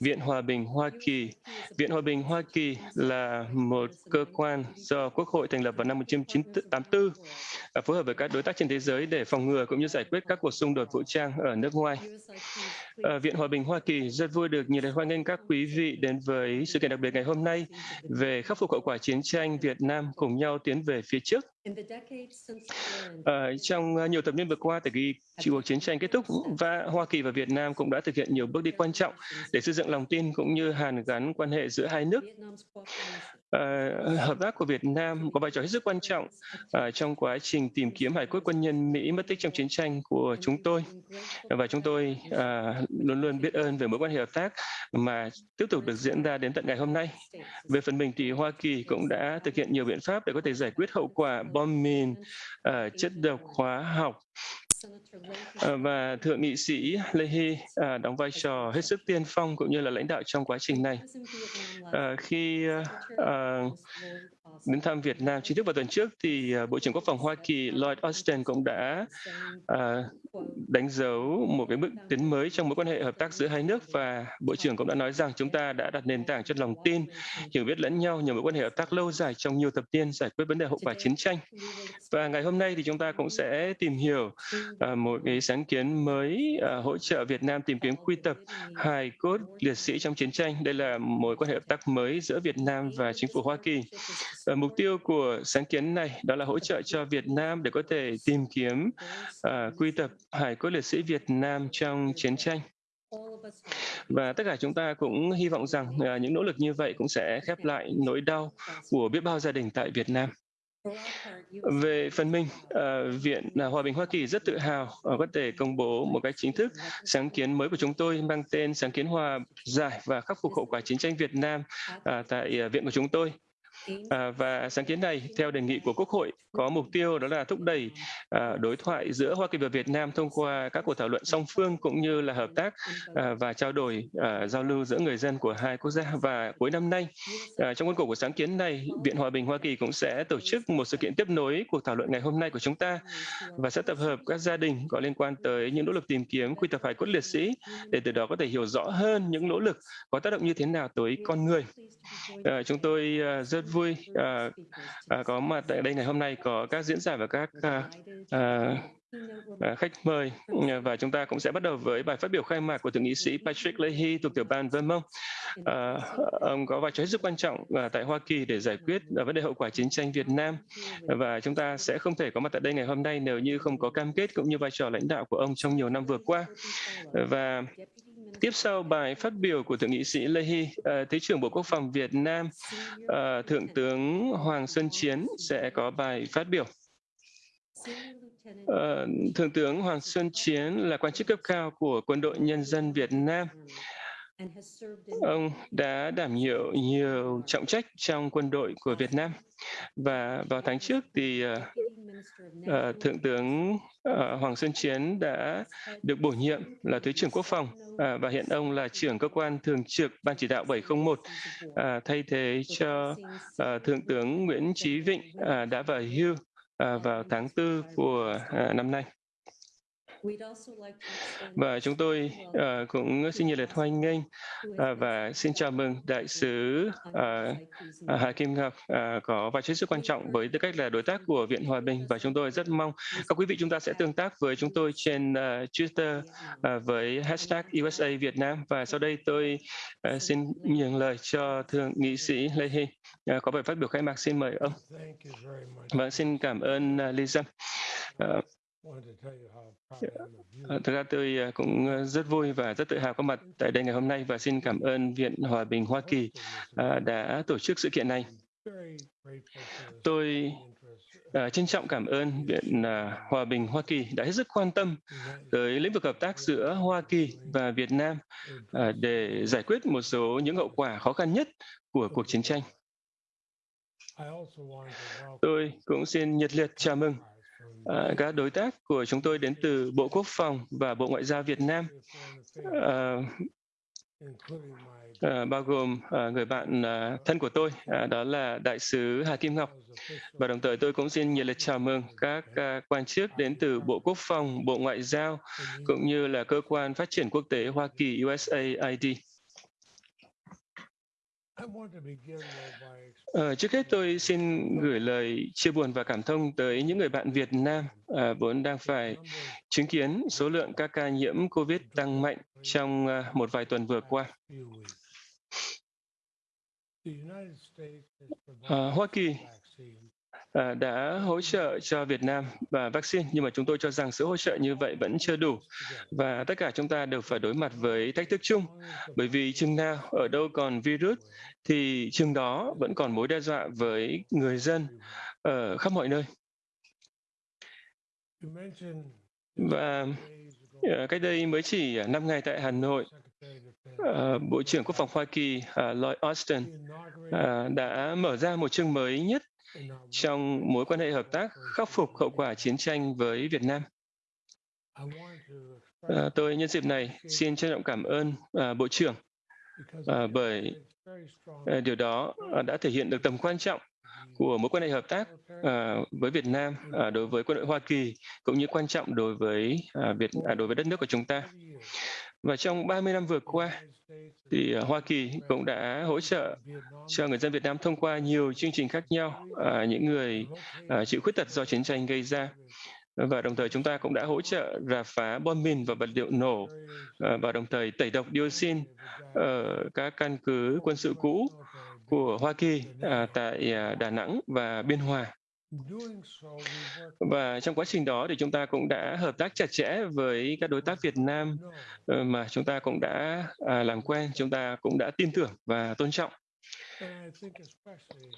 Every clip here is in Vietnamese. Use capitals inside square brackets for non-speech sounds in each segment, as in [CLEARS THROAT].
Viện Hòa bình Hoa Kỳ. Viện Hòa bình Hoa Kỳ là một cơ quan do Quốc hội thành lập vào năm 1984, à, phối hợp với các đối tác trên thế giới để phòng ngừa cũng như giải quyết các cuộc xung đột vũ trang ở nước ngoài. Ờ, Viện Hòa bình Hoa Kỳ rất vui được nhiệt liệt hoan nghênh các quý vị đến với sự kiện đặc biệt ngày hôm nay về khắc phục hậu quả chiến tranh Việt Nam cùng nhau tiến về phía trước. À, trong nhiều thập niên vừa qua, từ khi cuộc chiến tranh kết thúc, và Hoa Kỳ và Việt Nam cũng đã thực hiện nhiều bước đi quan trọng để xây dựng lòng tin cũng như hàn gắn quan hệ giữa hai nước. Uh, hợp tác của Việt Nam có vai trò hết sức quan trọng uh, trong quá trình tìm kiếm hải cốt quân nhân Mỹ mất tích trong chiến tranh của chúng tôi và chúng tôi uh, luôn luôn biết ơn về mối quan hệ hợp tác mà tiếp tục được diễn ra đến tận ngày hôm nay. Về phần mình thì Hoa Kỳ cũng đã thực hiện nhiều biện pháp để có thể giải quyết hậu quả bom mìn, uh, chất độc hóa học Ờ, và thượng nghị sĩ Leahy à, đóng vai trò hết sức tiên phong cũng như là lãnh đạo trong quá trình này. À, khi à, đến thăm Việt Nam chính thức vào tuần trước thì à, Bộ trưởng Quốc phòng Hoa Kỳ Lloyd Austin cũng đã à, đánh dấu một cái bước tiến mới trong mối quan hệ hợp tác giữa hai nước và Bộ trưởng cũng đã nói rằng chúng ta đã đặt nền tảng cho lòng tin, hiểu biết lẫn nhau nhờ mối quan hệ hợp tác lâu dài trong nhiều thập niên giải quyết vấn đề hậu quả chiến tranh. Và ngày hôm nay thì chúng ta cũng sẽ tìm hiểu Ờ, một cái sáng kiến mới ờ, hỗ trợ Việt Nam tìm kiếm quy tập hài cốt liệt sĩ trong chiến tranh. Đây là mối quan hệ hợp tác mới giữa Việt Nam và chính phủ Hoa Kỳ. Ờ, mục tiêu của sáng kiến này đó là hỗ trợ cho Việt Nam để có thể tìm kiếm quy tập hài cốt liệt sĩ Việt Nam trong chiến tranh. Và tất cả chúng ta cũng hy vọng rằng những nỗ lực như vậy cũng sẽ khép lại nỗi đau của biết bao gia đình tại Việt Nam. Về phần mình, uh, Viện à, Hòa bình Hoa Kỳ rất tự hào uh, có thể công bố một cách chính thức sáng kiến mới của chúng tôi mang tên sáng kiến hòa giải và khắc phục hậu quả chiến tranh Việt Nam uh, tại uh, viện của chúng tôi. À, và sáng kiến này, theo đề nghị của Quốc hội, có mục tiêu đó là thúc đẩy à, đối thoại giữa Hoa Kỳ và Việt Nam thông qua các cuộc thảo luận song phương cũng như là hợp tác à, và trao đổi à, giao lưu giữa người dân của hai quốc gia. Và cuối năm nay, à, trong khuôn khổ của sáng kiến này, Viện Hòa bình Hoa Kỳ cũng sẽ tổ chức một sự kiện tiếp nối cuộc thảo luận ngày hôm nay của chúng ta và sẽ tập hợp các gia đình có liên quan tới những nỗ lực tìm kiếm quy tập hải cốt liệt sĩ để từ đó có thể hiểu rõ hơn những nỗ lực có tác động như thế nào tới con người. À, chúng tôi à, rất vui à, à, có mặt tại đây ngày hôm nay có các diễn giả và các à, à, khách mời. Và chúng ta cũng sẽ bắt đầu với bài phát biểu khai mạc của thượng nghị sĩ Patrick Leahy thuộc tiểu ban Vermont. À, ông có vai trò hết sức quan trọng à, tại Hoa Kỳ để giải quyết à, vấn đề hậu quả chiến tranh Việt Nam. Và chúng ta sẽ không thể có mặt tại đây ngày hôm nay nếu như không có cam kết cũng như vai trò lãnh đạo của ông trong nhiều năm vừa qua. Và Tiếp sau bài phát biểu của Thượng nghị sĩ Lê Hy, uh, Thứ trưởng Bộ Quốc phòng Việt Nam, uh, Thượng tướng Hoàng Xuân Chiến sẽ có bài phát biểu. Uh, Thượng tướng Hoàng Xuân Chiến là quan chức cấp cao của Quân đội Nhân dân Việt Nam. Ông đã đảm nhiệm nhiều trọng trách trong quân đội của Việt Nam. Và vào tháng trước thì uh, uh, Thượng tướng uh, Hoàng Xuân Chiến đã được bổ nhiệm là Thứ trưởng Quốc phòng. Uh, và hiện ông là trưởng cơ quan thường trực Ban chỉ đạo 701 uh, thay thế cho uh, Thượng tướng Nguyễn Chí Vịnh uh, đã về hưu uh, vào tháng 4 của uh, năm nay. Và chúng tôi uh, cũng xin nhiệt liệt hoan nghênh uh, và xin chào mừng Đại sứ uh, Hà Kim Ngọc uh, có vai trò rất quan trọng với tư cách là đối tác của Viện Hòa bình và chúng tôi rất mong các quý vị chúng ta sẽ tương tác với chúng tôi trên uh, Twitter uh, với hashtag USA Việt Nam và sau đây tôi uh, xin nhường lời cho Thượng nghị sĩ Lê Hy uh, có bài phát biểu khai mạc xin mời ông. Và xin cảm ơn uh, Lisa. Uh, À, thực ra tôi à, cũng à, rất vui và rất tự hào có mặt tại đây ngày hôm nay và xin cảm ơn Viện Hòa bình Hoa Kỳ đã tổ chức sự kiện này. Tôi trân trọng cảm ơn Viện Hòa bình Hoa Kỳ đã hết sức quan tâm tới lĩnh vực hợp tác giữa Hoa Kỳ và Việt Nam để giải quyết một số những hậu quả khó khăn nhất của cuộc chiến tranh. Tôi cũng xin nhiệt liệt chào mừng À, các đối tác của chúng tôi đến từ Bộ Quốc phòng và Bộ Ngoại giao Việt Nam, à, à, bao gồm à, người bạn à, thân của tôi, à, đó là Đại sứ Hà Kim Ngọc. Và đồng thời tôi cũng xin nhiệt liệt chào mừng các à, quan chức đến từ Bộ Quốc phòng, Bộ Ngoại giao, cũng như là Cơ quan Phát triển Quốc tế Hoa Kỳ USAID. Ờ, trước hết tôi xin gửi lời chia buồn và cảm thông tới những người bạn Việt Nam à, vốn đang phải chứng kiến số lượng các ca nhiễm COVID tăng mạnh trong à, một vài tuần vừa qua. À, Hoa Kỳ Ờ, đã hỗ trợ cho Việt Nam và vaccine, nhưng mà chúng tôi cho rằng sự hỗ trợ như vậy vẫn chưa đủ. Và tất cả chúng ta đều phải đối mặt với thách thức chung, bởi vì chừng nào ở đâu còn virus thì chừng đó vẫn còn mối đe dọa với người dân ở khắp mọi nơi. Và ờ, cách đây mới chỉ 5 ngày tại Hà Nội, ờ, Bộ trưởng Quốc phòng Hoa Kỳ Lloyd Austin đã mở ra một chương mới nhất trong mối quan hệ hợp tác khắc phục hậu quả chiến tranh với Việt Nam. À, tôi nhân dịp này xin trân trọng cảm ơn à, Bộ trưởng à, bởi à, điều đó à, đã thể hiện được tầm quan trọng của mối quan hệ hợp tác à, với Việt Nam à, đối với quân đội Hoa Kỳ cũng như quan trọng đối với à, Việt à, đối với đất nước của chúng ta. Và trong 30 năm vừa qua, thì ờ, Hoa Kỳ cũng đã hỗ trợ cho người dân Việt Nam thông qua nhiều chương trình khác nhau, à, những người à, chịu khuyết tật do chiến tranh gây ra. Và đồng thời chúng ta cũng đã hỗ trợ rà phá bom mìn và vật liệu nổ à, và đồng thời tẩy độc dioxin ở các căn cứ quân sự cũ của Hoa Kỳ à, tại à, Đà Nẵng và Biên Hòa. Và trong quá trình đó thì chúng ta cũng đã hợp tác chặt chẽ với các đối tác Việt Nam ờ, mà chúng ta cũng đã à, làm quen, chúng ta cũng đã tin tưởng và tôn trọng.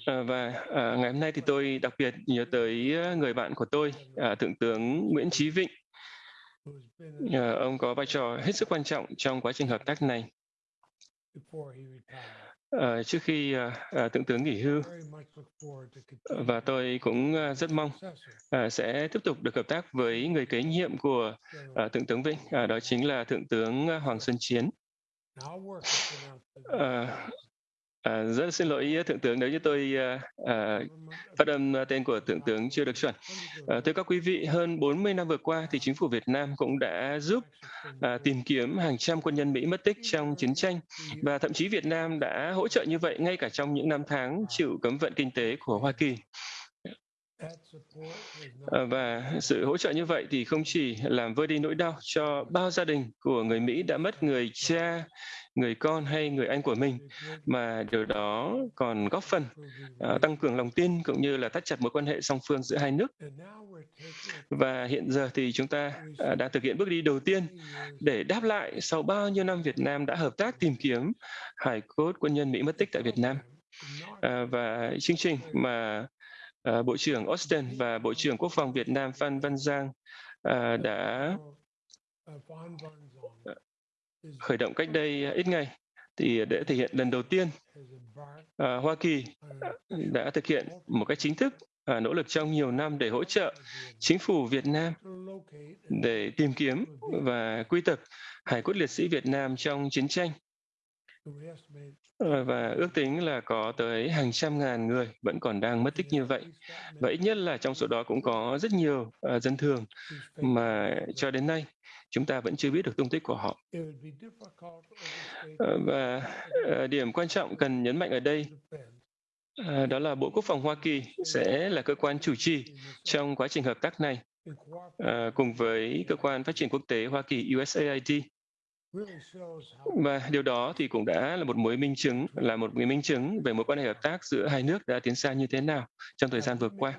Ờ, và à, ngày hôm nay thì tôi đặc biệt nhớ tới ờ, người bạn của tôi, à, Thượng tướng Nguyễn Chí Vịnh. Ông có vai trò hết sức quan trọng trong quá trình hợp tác này. Uh, trước khi uh, uh, thượng tướng nghỉ hưu và tôi cũng uh, rất mong uh, sẽ tiếp tục được hợp tác với người kế nhiệm của uh, thượng tướng Vinh, uh, đó chính là thượng tướng Hoàng Xuân Chiến. Uh, À, rất xin lỗi thượng tướng nếu như tôi à, à, phát âm tên của thượng tướng chưa được chuẩn. À, thưa các quý vị, hơn 40 năm vừa qua thì chính phủ Việt Nam cũng đã giúp à, tìm kiếm hàng trăm quân nhân Mỹ mất tích trong chiến tranh và thậm chí Việt Nam đã hỗ trợ như vậy ngay cả trong những năm tháng chịu cấm vận kinh tế của Hoa Kỳ. Ờ, và sự hỗ trợ như vậy thì không chỉ làm vơi đi nỗi đau cho bao gia đình của người Mỹ đã mất người cha, người con hay người anh của mình mà điều đó còn góp phần uh, tăng cường lòng tin cũng như là thắt chặt mối quan hệ song phương giữa hai nước. Và hiện giờ thì chúng ta uh, đã thực hiện bước đi đầu tiên để đáp lại sau bao nhiêu năm Việt Nam đã hợp tác tìm kiếm hải cốt quân nhân Mỹ mất tích tại Việt Nam. À, và chương trình mà uh, Bộ trưởng Austin và Bộ trưởng Quốc phòng Việt Nam Phan Văn Giang uh, đã ờ, khởi động cách đây ít ngày thì để thể hiện lần đầu tiên à, Hoa Kỳ đã thực hiện một cách chính thức à, nỗ lực trong nhiều năm để hỗ trợ chính phủ Việt Nam để tìm kiếm và quy tập hải cốt liệt sĩ Việt Nam trong chiến tranh và ước tính là có tới hàng trăm ngàn người vẫn còn đang mất tích như vậy. Và ít nhất là trong số đó cũng có rất nhiều uh, dân thường mà cho đến nay chúng ta vẫn chưa biết được tung tích của họ. Ờ, và uh, điểm quan trọng cần nhấn mạnh ở đây uh, đó là Bộ Quốc phòng Hoa Kỳ sẽ là cơ quan chủ trì trong quá trình hợp tác này uh, cùng với cơ quan phát triển quốc tế Hoa Kỳ USAID và điều đó thì cũng đã là một mối minh chứng, là một minh chứng về mối quan hệ hợp tác giữa hai nước đã tiến xa như thế nào trong thời gian vừa qua.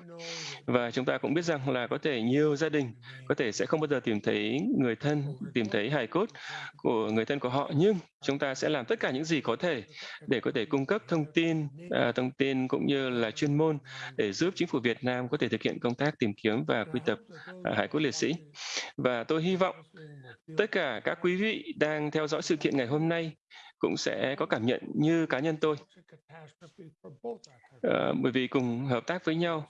Và chúng ta cũng biết rằng là có thể nhiều gia đình có thể sẽ không bao giờ tìm thấy người thân, tìm thấy hài cốt của người thân của họ, nhưng chúng ta sẽ làm tất cả những gì có thể để có thể cung cấp thông tin, à, thông tin cũng như là chuyên môn để giúp chính phủ Việt Nam có thể thực hiện công tác tìm kiếm và quy tập à, hải cốt liệt sĩ. Và tôi hy vọng tất cả các quý vị đang theo dõi sự kiện ngày hôm nay cũng sẽ có cảm nhận như cá nhân tôi. À, bởi vì cùng hợp tác với nhau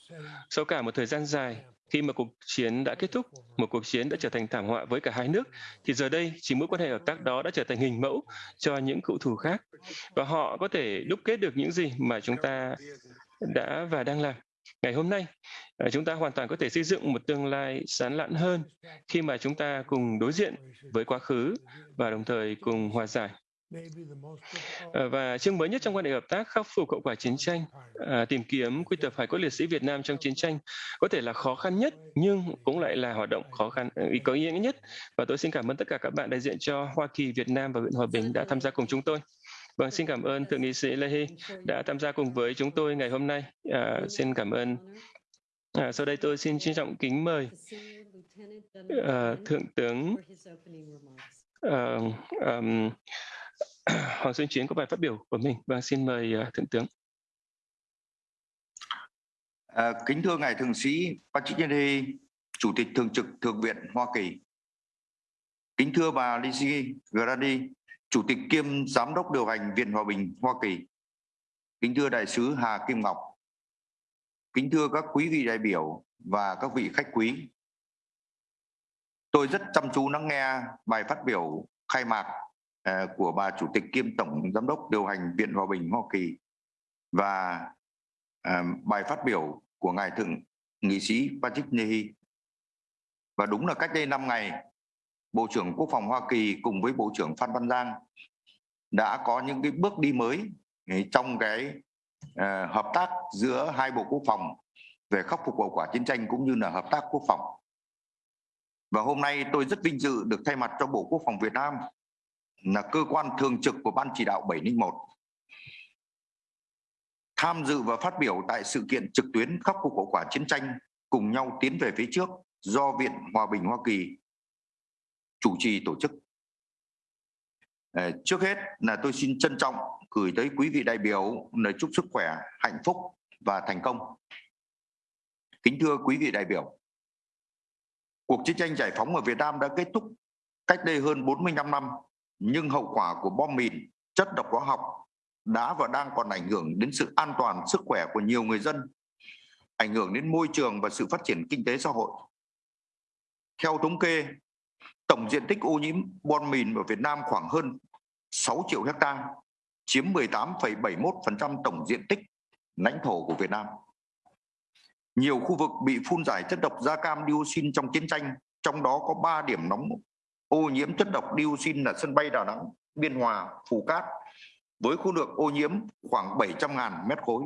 sau cả một thời gian dài khi mà cuộc chiến đã kết thúc, một cuộc chiến đã trở thành thảm họa với cả hai nước, thì giờ đây chỉ mối quan hệ hợp tác đó đã trở thành hình mẫu cho những cựu thù khác. Và họ có thể đúc kết được những gì mà chúng ta đã và đang làm. Ngày hôm nay, ờ, chúng ta hoàn toàn có thể xây dựng một tương lai sáng lạn hơn khi mà chúng ta cùng đối diện với quá khứ và đồng thời cùng hòa giải. Ờ, và chương mới nhất trong quan hệ hợp tác khắc phục hậu quả chiến tranh, à, tìm kiếm quy tập hải cốt liệt sĩ Việt Nam trong chiến tranh có thể là khó khăn nhất nhưng cũng lại là hoạt động khó khăn ờ, có ý nghĩa nhất. Và tôi xin cảm ơn tất cả các bạn đại diện cho Hoa Kỳ, Việt Nam và Viện Hòa Bình đã tham gia cùng chúng tôi. Vâng, xin cảm ơn Thượng nghị sĩ Leahy đã tham gia cùng với chúng tôi ngày hôm nay. À, xin cảm ơn. À, sau đây tôi xin trân trọng kính mời à, Thượng tướng à, um, [CLEARS THROAT] Hoàng Xuân Chiến có bài phát biểu của mình. Vâng, xin mời uh, Thượng tướng. À, kính thưa Ngài Thượng sĩ Patrick Kennedy, Chủ tịch Thường trực Thượng viện Hoa Kỳ. Kính thưa bà Lizzie Grady, Chủ tịch kiêm Giám đốc điều hành Viện Hòa bình Hoa Kỳ. Kính thưa Đại sứ Hà Kim Ngọc. Kính thưa các quý vị đại biểu và các vị khách quý. Tôi rất chăm chú lắng nghe bài phát biểu khai mạc À, của bà Chủ tịch kiêm Tổng Giám đốc điều hành Viện Hòa bình Hoa Kỳ và à, bài phát biểu của Ngài Thượng nghị sĩ Patrick Nehi. Và đúng là cách đây 5 ngày, Bộ trưởng Quốc phòng Hoa Kỳ cùng với Bộ trưởng Phan Văn Giang đã có những cái bước đi mới trong cái à, hợp tác giữa hai Bộ Quốc phòng về khắc phục hậu quả chiến tranh cũng như là hợp tác quốc phòng. Và hôm nay tôi rất vinh dự được thay mặt cho Bộ Quốc phòng Việt Nam là cơ quan thường trực của Ban chỉ đạo 701 tham dự và phát biểu tại sự kiện trực tuyến khắc phục hậu quả chiến tranh cùng nhau tiến về phía trước do Viện Hòa bình Hoa Kỳ chủ trì tổ chức. Ờ, trước hết là tôi xin trân trọng gửi tới quý vị đại biểu lời chúc sức khỏe, hạnh phúc và thành công. Kính thưa quý vị đại biểu, cuộc chiến tranh giải phóng ở Việt Nam đã kết thúc cách đây hơn 45 năm, nhưng hậu quả của bom mìn, chất độc hóa học đã và đang còn ảnh hưởng đến sự an toàn sức khỏe của nhiều người dân, ảnh hưởng đến môi trường và sự phát triển kinh tế xã hội. Theo thống kê, tổng diện tích ô nhiễm bom mìn ở Việt Nam khoảng hơn 6 triệu hecta, chiếm 18,71% tổng diện tích lãnh thổ của Việt Nam. Nhiều khu vực bị phun giải chất độc da cam dioxin trong chiến tranh, trong đó có 3 điểm nóng ô nhiễm chất độc dioxin là sân bay Đà Nẵng, Biên Hòa, Phù Cát với khối lượng ô nhiễm khoảng 700.000 mét khối.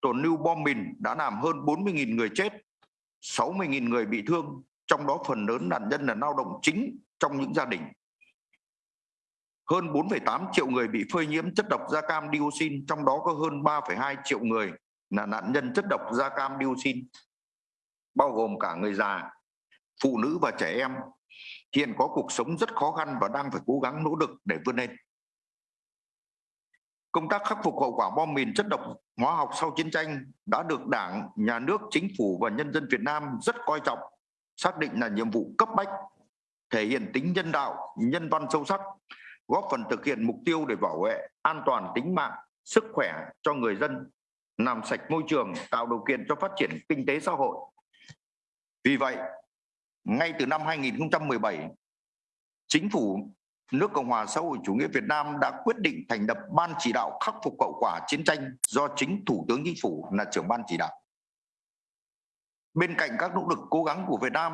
Tổn lưu bom mìn đã làm hơn 40.000 người chết, 60.000 người bị thương, trong đó phần lớn nạn nhân là lao động chính trong những gia đình. Hơn 4,8 triệu người bị phơi nhiễm chất độc da cam dioxin, trong đó có hơn 3,2 triệu người là nạn nhân chất độc da cam dioxin, bao gồm cả người già, phụ nữ và trẻ em, hiện có cuộc sống rất khó khăn và đang phải cố gắng nỗ lực để vươn lên. Công tác khắc phục hậu quả bom mìn chất độc hóa học sau chiến tranh đã được Đảng, Nhà nước, Chính phủ và nhân dân Việt Nam rất coi trọng, xác định là nhiệm vụ cấp bách, thể hiện tính nhân đạo, nhân văn sâu sắc, góp phần thực hiện mục tiêu để bảo vệ an toàn tính mạng, sức khỏe cho người dân, làm sạch môi trường, tạo điều kiện cho phát triển kinh tế xã hội. Vì vậy, ngay từ năm 2017, Chính phủ nước Cộng hòa xã hội chủ nghĩa Việt Nam đã quyết định thành lập Ban chỉ đạo khắc phục hậu quả chiến tranh do chính Thủ tướng Chính phủ là trưởng ban chỉ đạo. Bên cạnh các nỗ lực cố gắng của Việt Nam,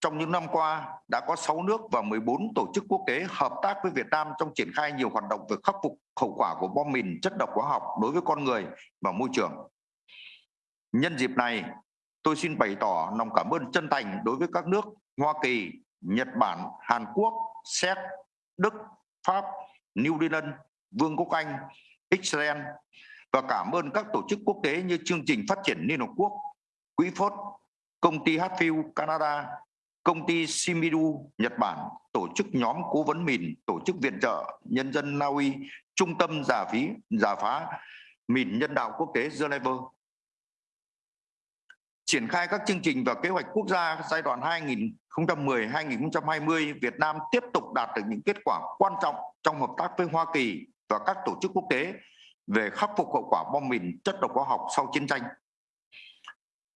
trong những năm qua đã có 6 nước và 14 tổ chức quốc tế hợp tác với Việt Nam trong triển khai nhiều hoạt động về khắc phục hậu quả của bom mìn chất độc hóa học đối với con người và môi trường. Nhân dịp này, tôi xin bày tỏ lòng cảm ơn chân thành đối với các nước Hoa Kỳ, Nhật Bản, Hàn Quốc, Séc, Đức, Pháp, New Zealand, Vương quốc Anh, Israel và cảm ơn các tổ chức quốc tế như chương trình phát triển Liên Hợp Quốc, Quỹ Phốt, công ty Hatfield Canada, công ty Shimizu Nhật Bản, tổ chức nhóm cố vấn mìn, tổ chức viện trợ nhân dân Na Uy, trung tâm giả phí giả phá mìn nhân đạo quốc tế Geneva triển khai các chương trình và kế hoạch quốc gia giai đoạn 2010-2020, Việt Nam tiếp tục đạt được những kết quả quan trọng trong hợp tác với Hoa Kỳ và các tổ chức quốc tế về khắc phục hậu quả bom mìn chất độc hóa học sau chiến tranh.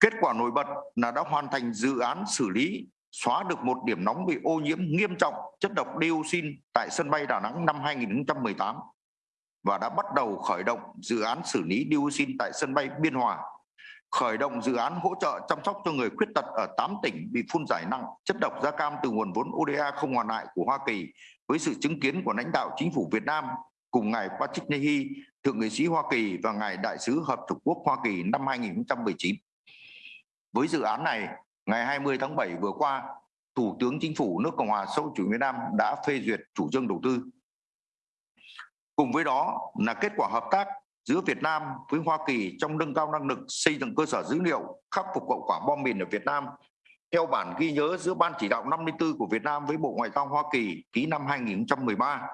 Kết quả nổi bật là đã hoàn thành dự án xử lý xóa được một điểm nóng bị ô nhiễm nghiêm trọng chất độc dioxin tại sân bay Đà Nẵng năm 2018 và đã bắt đầu khởi động dự án xử lý dioxin tại sân bay Biên Hòa khởi động dự án hỗ trợ chăm sóc cho người khuyết tật ở 8 tỉnh bị phun giải nặng chất độc da cam từ nguồn vốn ODA không hoàn lại của Hoa Kỳ với sự chứng kiến của lãnh đạo chính phủ Việt Nam cùng ngài Patrick Nehi, thượng nghị sĩ Hoa Kỳ và ngài đại sứ Hợp Chủng Quốc Hoa Kỳ năm 2019. Với dự án này, ngày 20 tháng 7 vừa qua, Thủ tướng Chính phủ nước Cộng hòa xã hội chủ nghĩa Việt Nam đã phê duyệt chủ trương đầu tư. Cùng với đó là kết quả hợp tác giữa Việt Nam với Hoa Kỳ trong nâng cao năng lực xây dựng cơ sở dữ liệu khắc phục hậu quả bom mìn ở Việt Nam theo bản ghi nhớ giữa Ban chỉ đạo 54 của Việt Nam với Bộ Ngoại giao Hoa Kỳ ký năm 2013.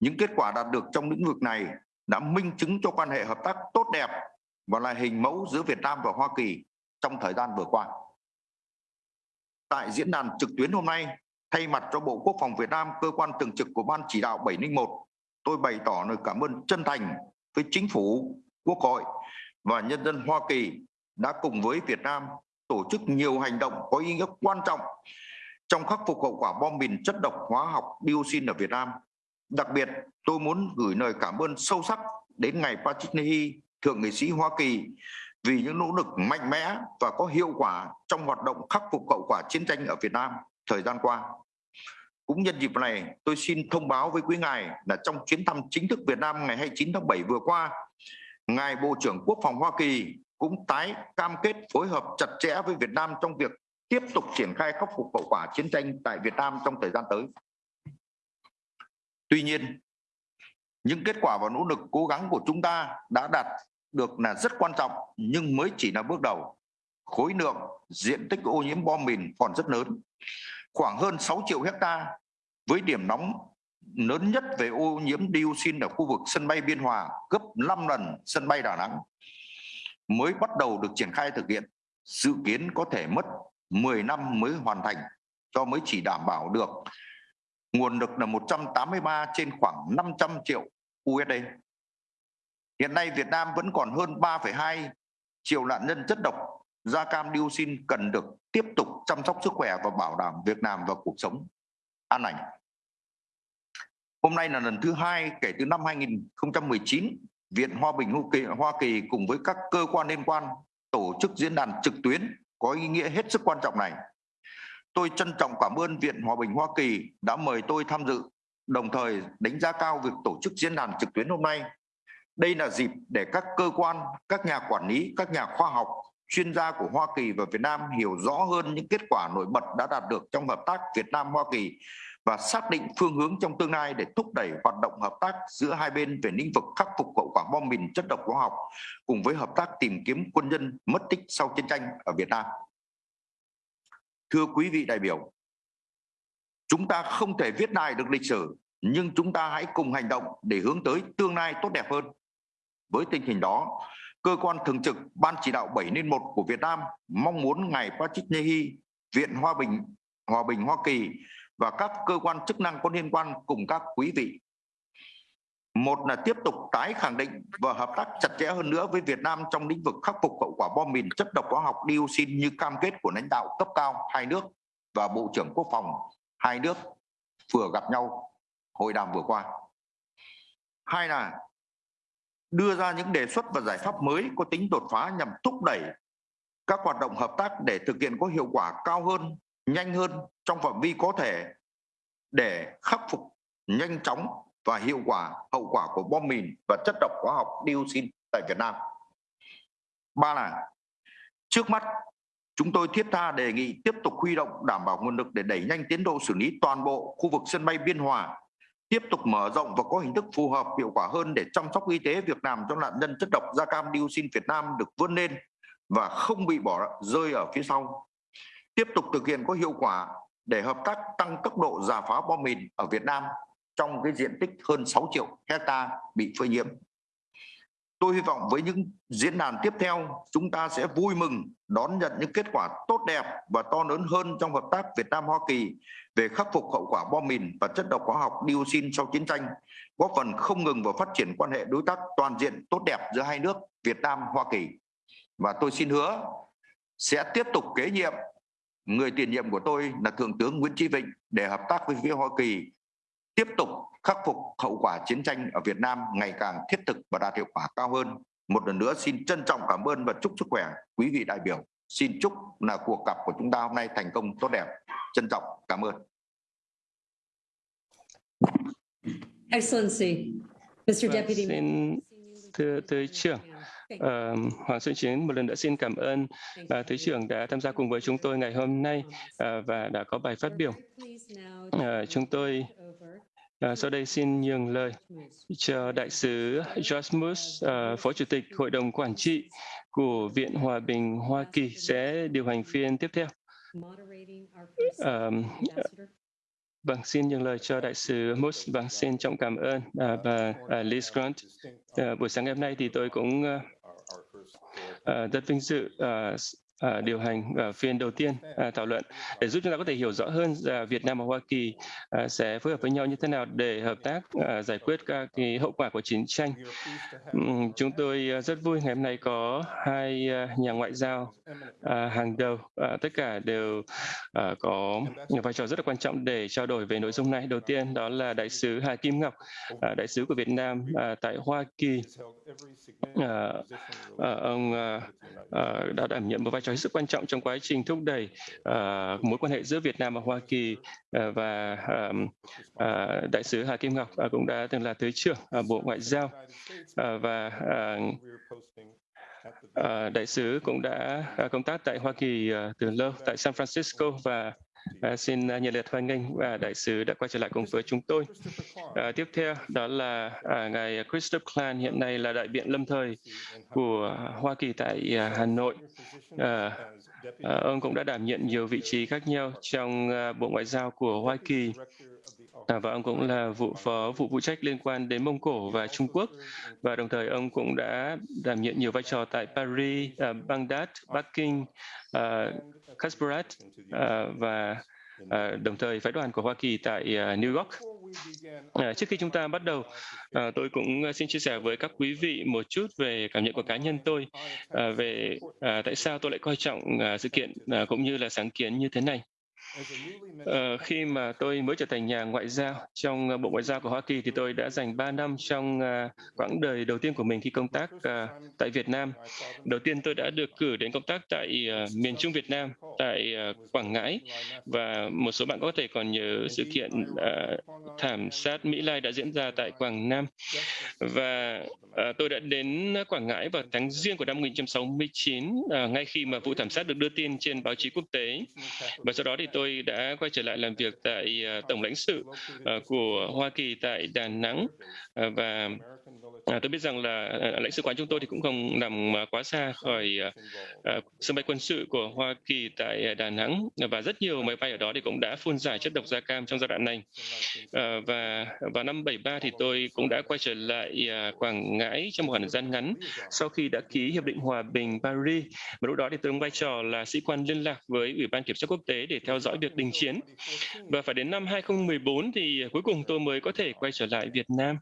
Những kết quả đạt được trong lĩnh vực này đã minh chứng cho quan hệ hợp tác tốt đẹp và là hình mẫu giữa Việt Nam và Hoa Kỳ trong thời gian vừa qua. Tại diễn đàn trực tuyến hôm nay, thay mặt cho Bộ Quốc phòng Việt Nam, cơ quan thường trực của Ban chỉ đạo 701, tôi bày tỏ lời cảm ơn chân thành với chính phủ, quốc hội và nhân dân Hoa Kỳ đã cùng với Việt Nam tổ chức nhiều hành động có ý nghĩa quan trọng trong khắc phục hậu quả bom mìn chất độc hóa học dioxin ở Việt Nam. Đặc biệt, tôi muốn gửi lời cảm ơn sâu sắc đến ngài Patrick Leahy, thượng nghị sĩ Hoa Kỳ vì những nỗ lực mạnh mẽ và có hiệu quả trong hoạt động khắc phục hậu quả chiến tranh ở Việt Nam thời gian qua. Cũng nhân dịp này, tôi xin thông báo với quý ngài là trong chuyến thăm chính thức Việt Nam ngày 29 tháng 7 vừa qua, ngài Bộ trưởng Quốc phòng Hoa Kỳ cũng tái cam kết phối hợp chặt chẽ với Việt Nam trong việc tiếp tục triển khai khắc phục hậu quả chiến tranh tại Việt Nam trong thời gian tới. Tuy nhiên, những kết quả và nỗ lực cố gắng của chúng ta đã đạt được là rất quan trọng nhưng mới chỉ là bước đầu. Khối lượng, diện tích ô nhiễm bom mìn còn rất lớn, khoảng hơn 6 triệu hecta với điểm nóng lớn nhất về ô nhiễm dioxin ở khu vực sân bay Biên Hòa gấp 5 lần sân bay Đà Nẵng mới bắt đầu được triển khai thực hiện dự kiến có thể mất 10 năm mới hoàn thành cho mới chỉ đảm bảo được nguồn lực là 183 trên khoảng 500 triệu USD. Hiện nay Việt Nam vẫn còn hơn 3,2 triệu nạn nhân chất độc da cam dioxin cần được tiếp tục chăm sóc sức khỏe và bảo đảm việc làm và cuộc sống an lành. Hôm nay là lần thứ hai kể từ năm 2019, Viện Hòa Bình Hoa Kỳ cùng với các cơ quan liên quan tổ chức diễn đàn trực tuyến có ý nghĩa hết sức quan trọng này. Tôi trân trọng cảm ơn Viện Hòa Bình Hoa Kỳ đã mời tôi tham dự, đồng thời đánh giá cao việc tổ chức diễn đàn trực tuyến hôm nay. Đây là dịp để các cơ quan, các nhà quản lý, các nhà khoa học, chuyên gia của Hoa Kỳ và Việt Nam hiểu rõ hơn những kết quả nổi bật đã đạt được trong hợp tác Việt Nam Hoa Kỳ và xác định phương hướng trong tương lai để thúc đẩy hoạt động hợp tác giữa hai bên về lĩnh vực khắc phục hậu quả bom mìn chất độc hóa học cùng với hợp tác tìm kiếm quân nhân mất tích sau chiến tranh ở Việt Nam. Thưa quý vị đại biểu, chúng ta không thể viết lại được lịch sử nhưng chúng ta hãy cùng hành động để hướng tới tương lai tốt đẹp hơn. Với tình hình đó, cơ quan thường trực Ban chỉ đạo 7.1 của Việt Nam mong muốn ngài Patrick Nehi, Viện Hòa Bình Hòa Bình Hoa Kỳ và các cơ quan chức năng có liên quan cùng các quý vị. Một là tiếp tục tái khẳng định và hợp tác chặt chẽ hơn nữa với Việt Nam trong lĩnh vực khắc phục hậu quả bom mìn chất độc hóa học dioxin như cam kết của lãnh đạo cấp cao hai nước và Bộ trưởng Quốc phòng hai nước vừa gặp nhau hội đàm vừa qua. Hai là đưa ra những đề xuất và giải pháp mới có tính đột phá nhằm thúc đẩy các hoạt động hợp tác để thực hiện có hiệu quả cao hơn, nhanh hơn trong phạm vi có thể để khắc phục nhanh chóng và hiệu quả hậu quả của bom mìn và chất độc hóa học dioxin tại Việt Nam. Ba là trước mắt chúng tôi thiết tha đề nghị tiếp tục huy động đảm bảo nguồn lực để đẩy nhanh tiến độ xử lý toàn bộ khu vực sân bay Biên Hòa tiếp tục mở rộng và có hình thức phù hợp, hiệu quả hơn để chăm sóc y tế việc làm cho nạn nhân chất độc da cam dioxin Việt Nam được vươn lên và không bị bỏ rơi ở phía sau. Tiếp tục thực hiện có hiệu quả để hợp tác tăng tốc độ giả phá bom mìn ở Việt Nam trong cái diện tích hơn 6 triệu hecta bị phơi nhiễm. Tôi hy vọng với những diễn đàn tiếp theo, chúng ta sẽ vui mừng đón nhận những kết quả tốt đẹp và to lớn hơn trong hợp tác Việt Nam Hoa Kỳ về khắc phục hậu quả bom mìn và chất độc hóa học dioxin sau chiến tranh, góp phần không ngừng vào phát triển quan hệ đối tác toàn diện tốt đẹp giữa hai nước Việt Nam Hoa Kỳ. Và tôi xin hứa sẽ tiếp tục kế nhiệm người tiền nhiệm của tôi là Thượng tướng Nguyễn Chí Vịnh để hợp tác với phía Hoa Kỳ tiếp tục khắc phục hậu quả chiến tranh ở Việt Nam ngày càng thiết thực và đạt hiệu quả cao hơn. một lần nữa xin trân trọng cảm ơn và chúc sức khỏe quý vị đại biểu xin chúc là cuộc gặp của chúng ta hôm nay thành công tốt đẹp trân trọng cảm ơn Excellency, Mr. Vâng, Deputy. xin thưa Thứ trưởng, ờ, Hoàng Xuân Chiến một lần nữa xin cảm ơn Thứ trưởng đã tham gia cùng với chúng tôi ngày hôm nay ờ, và đã có bài phát biểu. Ờ, chúng tôi sau đây xin nhường lời cho Đại sứ Moose, ờ, Phó Chủ tịch Hội đồng Quản trị của Viện Hòa bình Hoa Kỳ sẽ điều hành phiên tiếp theo. Vâng, xin nhường lời cho Đại sứ Moose. Vâng, xin trọng cảm ơn à, và à, Liz Grant. À, buổi sáng ngày hôm nay thì tôi cũng à, à, rất vinh dự à, điều hành à, phiên đầu tiên à, thảo luận để giúp chúng ta có thể hiểu rõ hơn à, Việt Nam và Hoa Kỳ à, sẽ phối hợp với nhau như thế nào để hợp tác à, giải quyết các cái hậu quả của chiến tranh. Uhm, Chúng tôi à, rất vui ngày hôm nay có hai à, nhà ngoại giao à, hàng đầu, à, tất cả đều à, có vai trò rất là quan trọng để trao đổi về nội dung này. Đầu tiên đó là Đại sứ Hà Kim Ngọc, à, Đại sứ của Việt Nam à, tại Hoa Kỳ. À, à, ông à, à, đã đảm nhiệm một vai trò hết sức quan trọng trong quá trình thúc đẩy uh, mối quan hệ giữa Việt Nam và Hoa Kỳ uh, và um, uh, Đại sứ Hà Kim Ngọc uh, cũng đã từng là Thứ trưởng uh, Bộ Ngoại giao. Uh, và uh, à, Đại sứ cũng đã à, công tác tại Hoa Kỳ à, từ lâu tại San Francisco và à, xin nhiệt liệt hoan nghênh và Đại sứ đã quay trở lại cùng với chúng tôi. À, tiếp theo đó là à, ngài Christopher Klan hiện nay là đại biện lâm thời của Hoa Kỳ tại à, Hà Nội. À, à, ông cũng đã đảm nhận nhiều vị trí khác nhau trong à, Bộ Ngoại giao của Hoa Kỳ à, và ông cũng là vụ phó vụ phụ trách liên quan đến Mông Cổ và Trung Quốc và đồng thời ông cũng đã đảm nhận nhiều vai trò tại Paris, à, Baghdad, Bắc Kinh, à, Kasparat à, và à, đồng thời phái đoàn của Hoa Kỳ tại à, New York. À, trước khi chúng ta bắt đầu, à, tôi cũng xin chia sẻ với các quý vị một chút về cảm nhận của cá nhân tôi à, về à, tại sao tôi lại coi trọng à, sự kiện à, cũng như là sáng kiến như thế này. Ờ, khi mà tôi mới trở thành nhà ngoại giao trong ờ, Bộ Ngoại giao của Hoa Kỳ thì tôi đã dành 3 năm trong ờ, quãng đời đầu tiên của mình khi công tác ờ, tại Việt Nam. Đầu tiên tôi đã được cử đến công tác tại miền Trung Việt Nam, tại Quảng Ngãi và một số bạn có thể còn nhớ sự kiện thảm sát Mỹ Lai đã diễn ra tại Quảng Nam. Và tôi đã đến Quảng Ngãi vào tháng riêng của năm 1969, ngay khi mà vụ thảm sát được đưa tin trên báo chí quốc tế. Và sau đó thì tôi tôi đã quay trở lại làm việc tại à, Tổng lãnh sự à, của Hoa Kỳ tại Đà Nẵng à, và à, tôi biết rằng là lãnh sự quán chúng tôi thì cũng không nằm quá xa khỏi sân bay quân sự của Hoa Kỳ tại Đà Nẵng và rất nhiều máy bay ở đó thì cũng đã phun giải chất độc da cam trong giai đoạn này. Ờ, và vào năm 73 thì tôi cũng đã quay trở lại Quảng Ngãi trong một khoảng thời gian ngắn sau khi đã ký hiệp định hòa bình Paris. Và lúc đó thì tôi đóng vai trò là sĩ quan liên lạc với Ủy ban Kiểm soát Quốc tế để theo dõi việc đình chiến. Và phải đến năm 2014 thì à, cuối cùng tôi mới có thể quay trở lại Việt Nam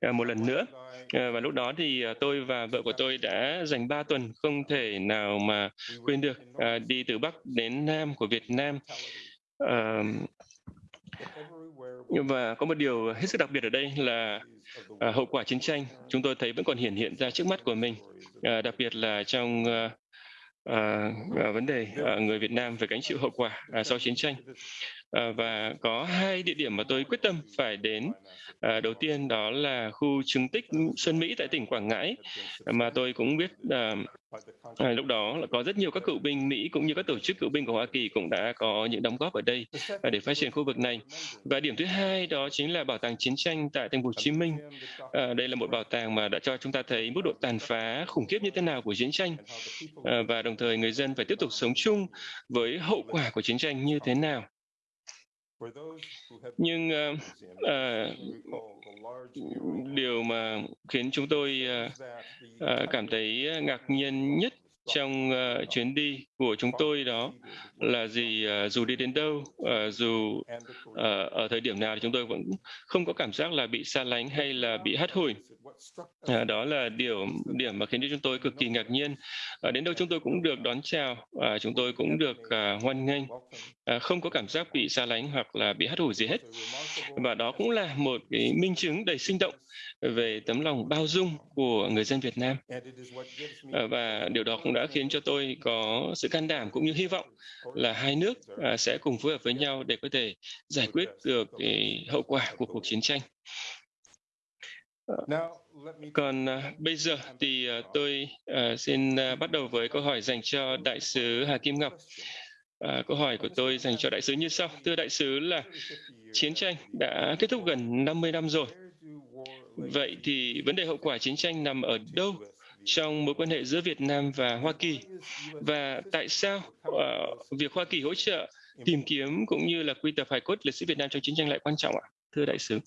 à, một lần nữa. À, và lúc đó thì tôi và vợ của tôi đã dành 3 tuần không thể nào mà quên được đi từ Bắc đến Nam của Việt Nam. Nhưng và có một điều hết sức đặc biệt ở đây là à, hậu quả chiến tranh chúng tôi thấy vẫn còn hiển hiện ra trước mắt của mình, à, đặc biệt là trong à, à, à, vấn đề à, người Việt Nam phải gánh chịu hậu quả à, sau chiến tranh. Ờ, và có hai địa điểm mà tôi quyết tâm phải đến. Ờ, đầu tiên đó là khu chứng tích Xuân Mỹ tại tỉnh Quảng Ngãi mà tôi cũng biết à, lúc đó là có rất nhiều các cựu binh Mỹ cũng như các tổ chức cựu binh của Hoa Kỳ cũng đã có những đóng góp ở đây để phát triển khu vực này. Và điểm thứ hai đó chính là bảo tàng chiến tranh tại thành phố Hồ Chí Minh. À, đây là một bảo tàng mà đã cho chúng ta thấy mức độ tàn phá khủng khiếp như thế nào của chiến tranh à, và đồng thời người dân phải tiếp tục sống chung với hậu quả của chiến tranh như thế nào. Nhưng uh, uh, điều mà khiến chúng tôi uh, uh, cảm thấy ngạc nhiên nhất trong uh, chuyến đi của chúng tôi đó là gì? uh, dù đi đến đâu uh, dù uh, ở thời điểm nào thì chúng tôi vẫn không có cảm giác là bị xa lánh hay là bị hắt hủi. Đó là điều điểm mà khiến cho chúng tôi cực kỳ ngạc nhiên. Đến đâu chúng tôi cũng được đón chào chúng tôi cũng được hoan nghênh. không có cảm giác bị xa lánh hoặc là bị hắt hủi gì hết. Và đó cũng là một cái minh chứng đầy sinh động về tấm lòng bao dung của người dân Việt Nam. Và điều đó cũng đã khiến cho tôi có sự can đảm cũng như hy vọng là hai nước à, sẽ cùng phối hợp với nhau để có thể giải quyết được cái hậu quả của cuộc chiến tranh. Ờ, còn à, bây giờ thì à, tôi xin bắt đầu với câu hỏi dành cho Đại sứ Hà Kim Ngọc. À, câu hỏi của tôi dành cho Đại sứ như sau. Thưa Đại sứ là chiến tranh đã kết thúc gần 50 năm rồi. Vậy thì vấn đề hậu quả chiến tranh nằm ở đâu trong mối quan hệ giữa Việt Nam và Hoa Kỳ và tại sao uh, việc Hoa Kỳ hỗ trợ tìm kiếm cũng như là quy tập hài cốt liệt sĩ Việt Nam trong chiến tranh lại quan trọng ạ? Thưa đại sứ.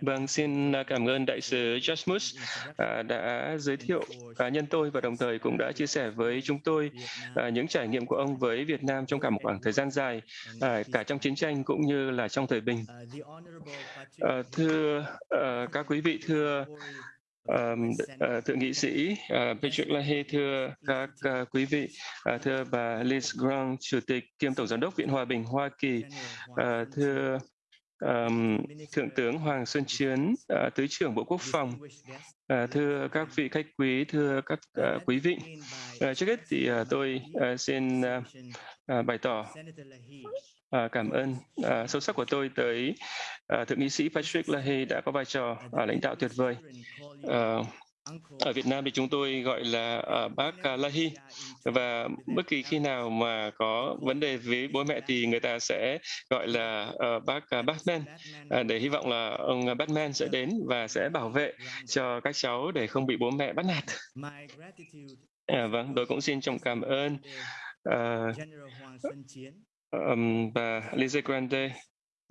Vâng, xin cảm ơn Đại sứ Jasmus à, đã giới thiệu cá nhân tôi và đồng thời cũng đã chia sẻ với chúng tôi à, những trải nghiệm của ông với Việt Nam trong cả một khoảng thời gian dài, à, cả trong chiến tranh cũng như là trong thời bình. À, thưa à, các quý vị, thưa Um, uh, thượng nghị sĩ uh, Patrick Leahy, thưa các uh, quý vị, uh, thưa bà Liz Grant, Chủ tịch kiêm Tổng Giám đốc Viện Hòa bình Hoa Kỳ, uh, thưa um, Thượng tướng Hoàng Xuân Chiến, uh, Thứ trưởng Bộ Quốc phòng, uh, thưa các vị khách quý, thưa các uh, quý vị. Uh, trước hết thì uh, tôi uh, xin uh, uh, bày tỏ À, cảm ơn à, sâu sắc của tôi tới à, thượng nghị sĩ Patrick Leahy đã có vai trò à, lãnh đạo tuyệt vời. À, ở Việt Nam thì chúng tôi gọi là à, bác Lahey và bất kỳ khi nào mà có vấn đề với bố mẹ thì người ta sẽ gọi là à, bác à, Batman à, để hy vọng là ông Batman sẽ đến và sẽ bảo vệ cho các cháu để không bị bố mẹ bắt nạt. À, vâng, tôi cũng xin trọng cảm ơn À, um, và Lise Grande,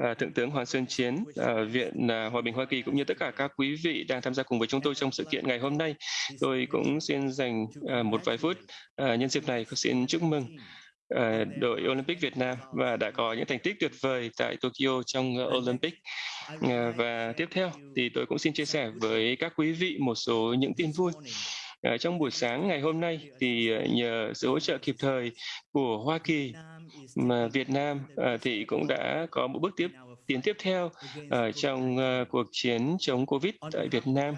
uh, Thượng tướng Hoàng Xuân Chiến, uh, Viện uh, Hòa bình Hoa Kỳ cũng như tất cả các quý vị đang tham gia cùng với chúng tôi trong sự kiện ngày hôm nay. Tôi cũng xin dành uh, một vài phút uh, nhân dịp này xin chúc mừng uh, đội Olympic Việt Nam và đã có những thành tích tuyệt vời tại Tokyo trong uh, Olympic. Uh, và tiếp theo thì tôi cũng xin chia sẻ với các quý vị một số những tin vui. À, trong buổi sáng ngày hôm nay thì ờ, nhờ sự hỗ trợ kịp thời của Hoa Kỳ mà Việt Nam ờ, thì cũng đã có một bước tiếp tiến tiếp theo uh, trong uh, cuộc chiến chống Covid tại Việt Nam.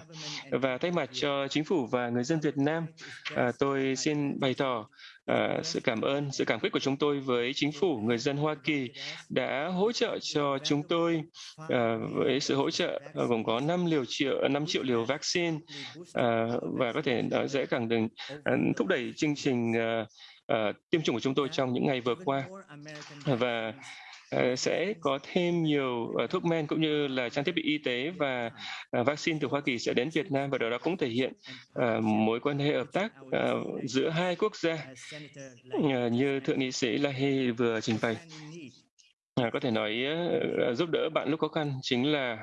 và thay mặt cho chính phủ và người dân Việt Nam uh, tôi xin bày tỏ uh, sự cảm ơn, sự cảm kích của chúng tôi với chính phủ, người dân Hoa Kỳ đã hỗ trợ cho chúng tôi uh, với sự hỗ trợ uh, gồm có 5 liều triệu, 5 triệu liều vaccine và có thể nói dễ càng đừng thúc đẩy chương trình tiêm chủng của chúng tôi trong những ngày vừa qua. và Ờ, Ờ, sẽ có thêm nhiều ờ, thuốc men cũng như là trang thiết bị y tế và ờ, vaccine từ Hoa Kỳ sẽ đến Việt Nam và điều đó cũng thể hiện mối quan hệ hợp tác giữa hai quốc gia như thượng nghị sĩ Lahey vừa trình bày. À, có thể nói uh, giúp đỡ bạn lúc khó khăn chính là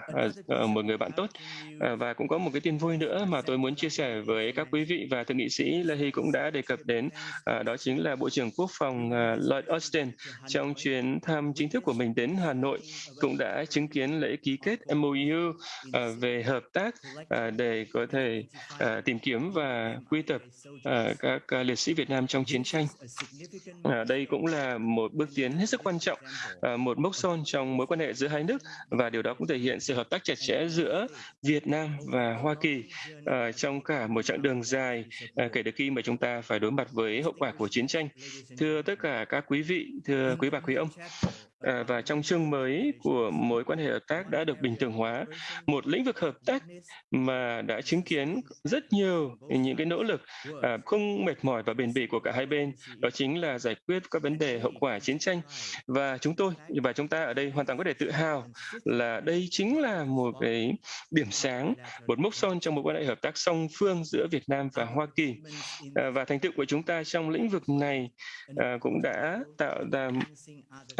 uh, một người bạn tốt uh, và cũng có một cái tin vui nữa mà tôi muốn chia sẻ với các quý vị và thượng nghị sĩ Leahy cũng đã đề cập đến uh, đó chính là Bộ trưởng Quốc phòng uh, Lloyd Austin trong chuyến thăm chính thức của mình đến Hà Nội cũng đã chứng kiến lễ ký kết MOU uh, về hợp tác uh, để có thể uh, tìm kiếm và quy tập uh, các uh, liệt sĩ Việt Nam trong chiến tranh. Uh, đây cũng là một bước tiến hết sức quan trọng uh, một mốc son trong mối quan hệ giữa hai nước và điều đó cũng thể hiện sự hợp tác chặt chẽ giữa Việt Nam và Hoa Kỳ uh, trong cả một chặng đường dài uh, kể từ khi mà chúng ta phải đối mặt với hậu quả của chiến tranh. Thưa tất cả các quý vị, thưa quý bà quý ông, À, và trong chương mới của mối quan hệ hợp tác đã được bình thường hóa, một lĩnh vực hợp tác mà đã chứng kiến rất nhiều những cái nỗ lực à, không mệt mỏi và bền bỉ của cả hai bên, đó chính là giải quyết các vấn đề hậu quả chiến tranh. Và chúng tôi, và chúng ta ở đây hoàn toàn có thể tự hào là đây chính là một cái điểm sáng, một mốc son trong mối quan hệ hợp tác song phương giữa Việt Nam và Hoa Kỳ. À, và thành tựu của chúng ta trong lĩnh vực này cũng đã tạo ra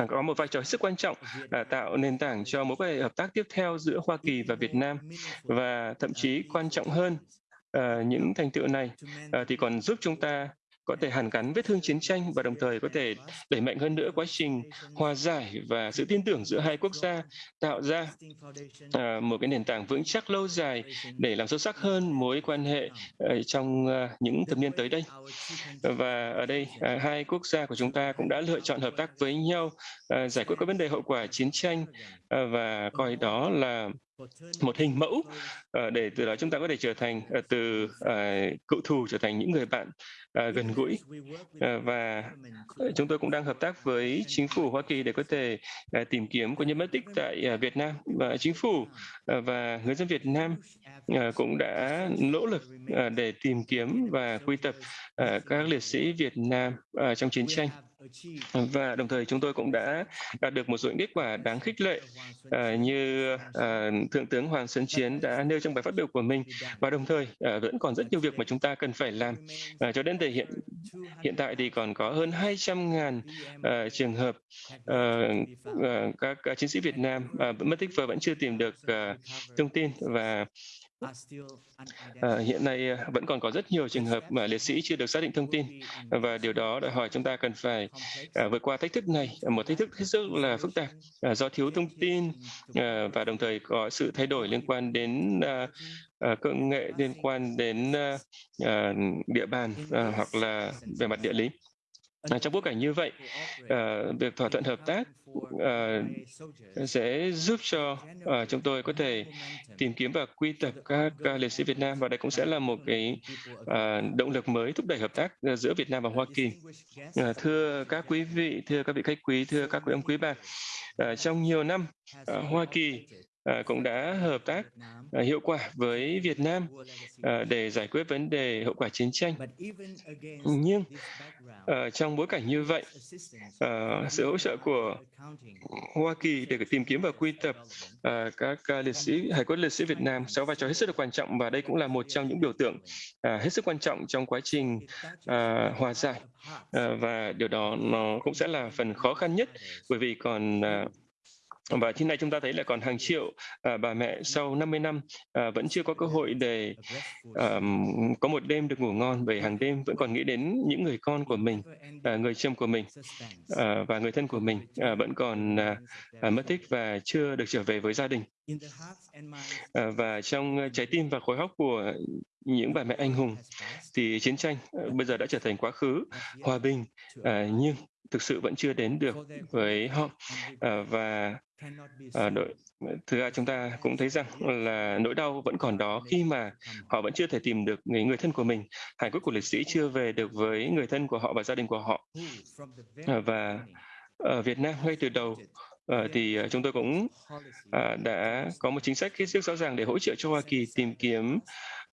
có một vai trò rất quan trọng là tạo nền tảng cho mối quan hệ hợp tác tiếp theo giữa Hoa Kỳ và Việt Nam. Và thậm chí quan trọng hơn uh, những thành tựu này uh, thì còn giúp chúng ta có thể hàn gắn vết thương chiến tranh và đồng thời có thể đẩy mạnh hơn nữa quá trình hòa giải và sự tin tưởng giữa hai quốc gia, tạo ra à, một cái nền tảng vững chắc lâu dài để làm sâu sắc hơn mối quan hệ ờ, trong ờ, những thập niên tới đây. Và ở đây à, hai quốc gia của chúng ta cũng đã lựa chọn hợp tác với nhau ờ, giải quyết các vấn đề hậu quả chiến tranh và coi đó là một hình mẫu để từ đó chúng ta có thể trở thành từ cựu thù trở thành những người bạn uh, gần gũi. Uh, và ờ, chúng tôi cũng đang hợp tác với chính phủ Hoa Kỳ để có thể uh, tìm kiếm quân nhân mất tích tại uh, Việt Nam. Và chính phủ uh, và người dân Việt Nam uh, cũng đã nỗ lực uh, để tìm kiếm và quy tập uh, các liệt sĩ Việt Nam uh, trong chiến tranh. Và đồng thời chúng tôi cũng đã đạt được một số những kết quả đáng khích lệ uh, như uh, thượng tướng Hoàng Xuân Chiến đã nêu trong bài phát biểu của mình. Và đồng thời uh, vẫn còn rất nhiều việc mà chúng ta cần phải làm. Uh, cho đến đề hiện hiện tại thì còn có hơn 200 ngàn uh, trường hợp uh, uh, các uh, chiến sĩ Việt Nam uh, mất tích và vẫn chưa tìm được uh, thông tin và À, hiện nay vẫn còn có rất nhiều trường hợp mà liệt sĩ chưa được xác định thông tin. Và điều đó đòi hỏi chúng ta cần phải à, vượt qua thách thức này, một thách thức hết sức là phức tạp à, do thiếu thông tin à, và đồng thời có sự thay đổi liên quan đến à, Ờ, công nghệ liên quan đến ờ, ờ, địa bàn hoặc là về mặt địa lý. À, trong bối cảnh như vậy, việc thỏa thuận hợp tác sẽ giúp cho chúng tôi có thể tìm kiếm và quy tập các liệt sĩ Việt Nam và đây cũng sẽ là một cái động lực mới thúc đẩy hợp tác giữa Việt Nam và Hoa Kỳ. Thưa các quý vị, thưa các vị khách quý, thưa các quý ông quý bà, trong nhiều năm, Hoa Kỳ À, cũng đã hợp tác à, hiệu quả với Việt Nam à, để giải quyết vấn đề hậu quả chiến tranh. Nhưng à, trong bối cảnh như vậy, à, sự hỗ trợ của Hoa Kỳ để tìm kiếm và quy tập à, các à, liệt sĩ hải quân liệt sĩ Việt Nam sẽ vai trò hết sức là quan trọng và đây cũng là một trong những biểu tượng à, hết sức quan trọng trong quá trình à, hòa giải à, và điều đó nó cũng sẽ là phần khó khăn nhất bởi vì còn à, và hiện nay chúng ta thấy là còn hàng triệu à, bà mẹ sau 50 năm à, vẫn chưa có cơ hội để à, có một đêm được ngủ ngon bởi hàng đêm vẫn còn nghĩ đến những người con của mình, à, người chồng của mình à, và người thân của mình à, vẫn còn à, à mất tích và chưa được trở về với gia đình. À, và trong trái tim và khối óc của những bà mẹ anh hùng thì chiến tranh à, bây giờ đã trở thành quá khứ hòa bình nhưng thực sự vẫn chưa đến được với họ. và đội thứ hai chúng ta cũng thấy rằng là nỗi đau vẫn còn đó khi mà họ vẫn chưa thể tìm được người, người thân của mình. Hải cốt của liệt sĩ chưa về được với người thân của họ và gia đình của họ. Và ở Việt Nam ngay từ đầu Ờ, thì uh, chúng tôi cũng uh, đã có một chính sách hết sức rõ ràng để hỗ trợ cho Hoa Kỳ tìm kiếm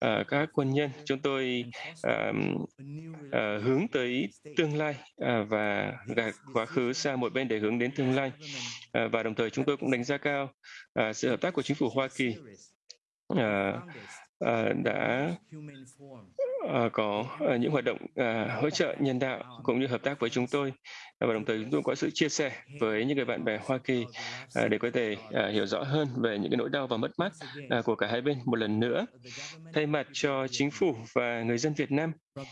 uh, các quân nhân. Chúng tôi uh, uh, hướng tới tương lai uh, và gạt quá khứ sang một bên để hướng đến tương lai. Uh, và đồng thời chúng tôi cũng đánh giá cao uh, sự hợp tác của chính phủ Hoa Kỳ uh, uh, đã uh, có uh, những hoạt động uh, hỗ trợ nhân đạo cũng như hợp tác với chúng tôi. Và đồng thời chúng tôi có sự chia sẻ với những người bạn bè Hoa Kỳ uh, để có thể uh, hiểu rõ hơn về những cái nỗi đau và mất mát uh, của cả hai bên một lần nữa. Thay mặt cho chính phủ và người dân Việt Nam uh,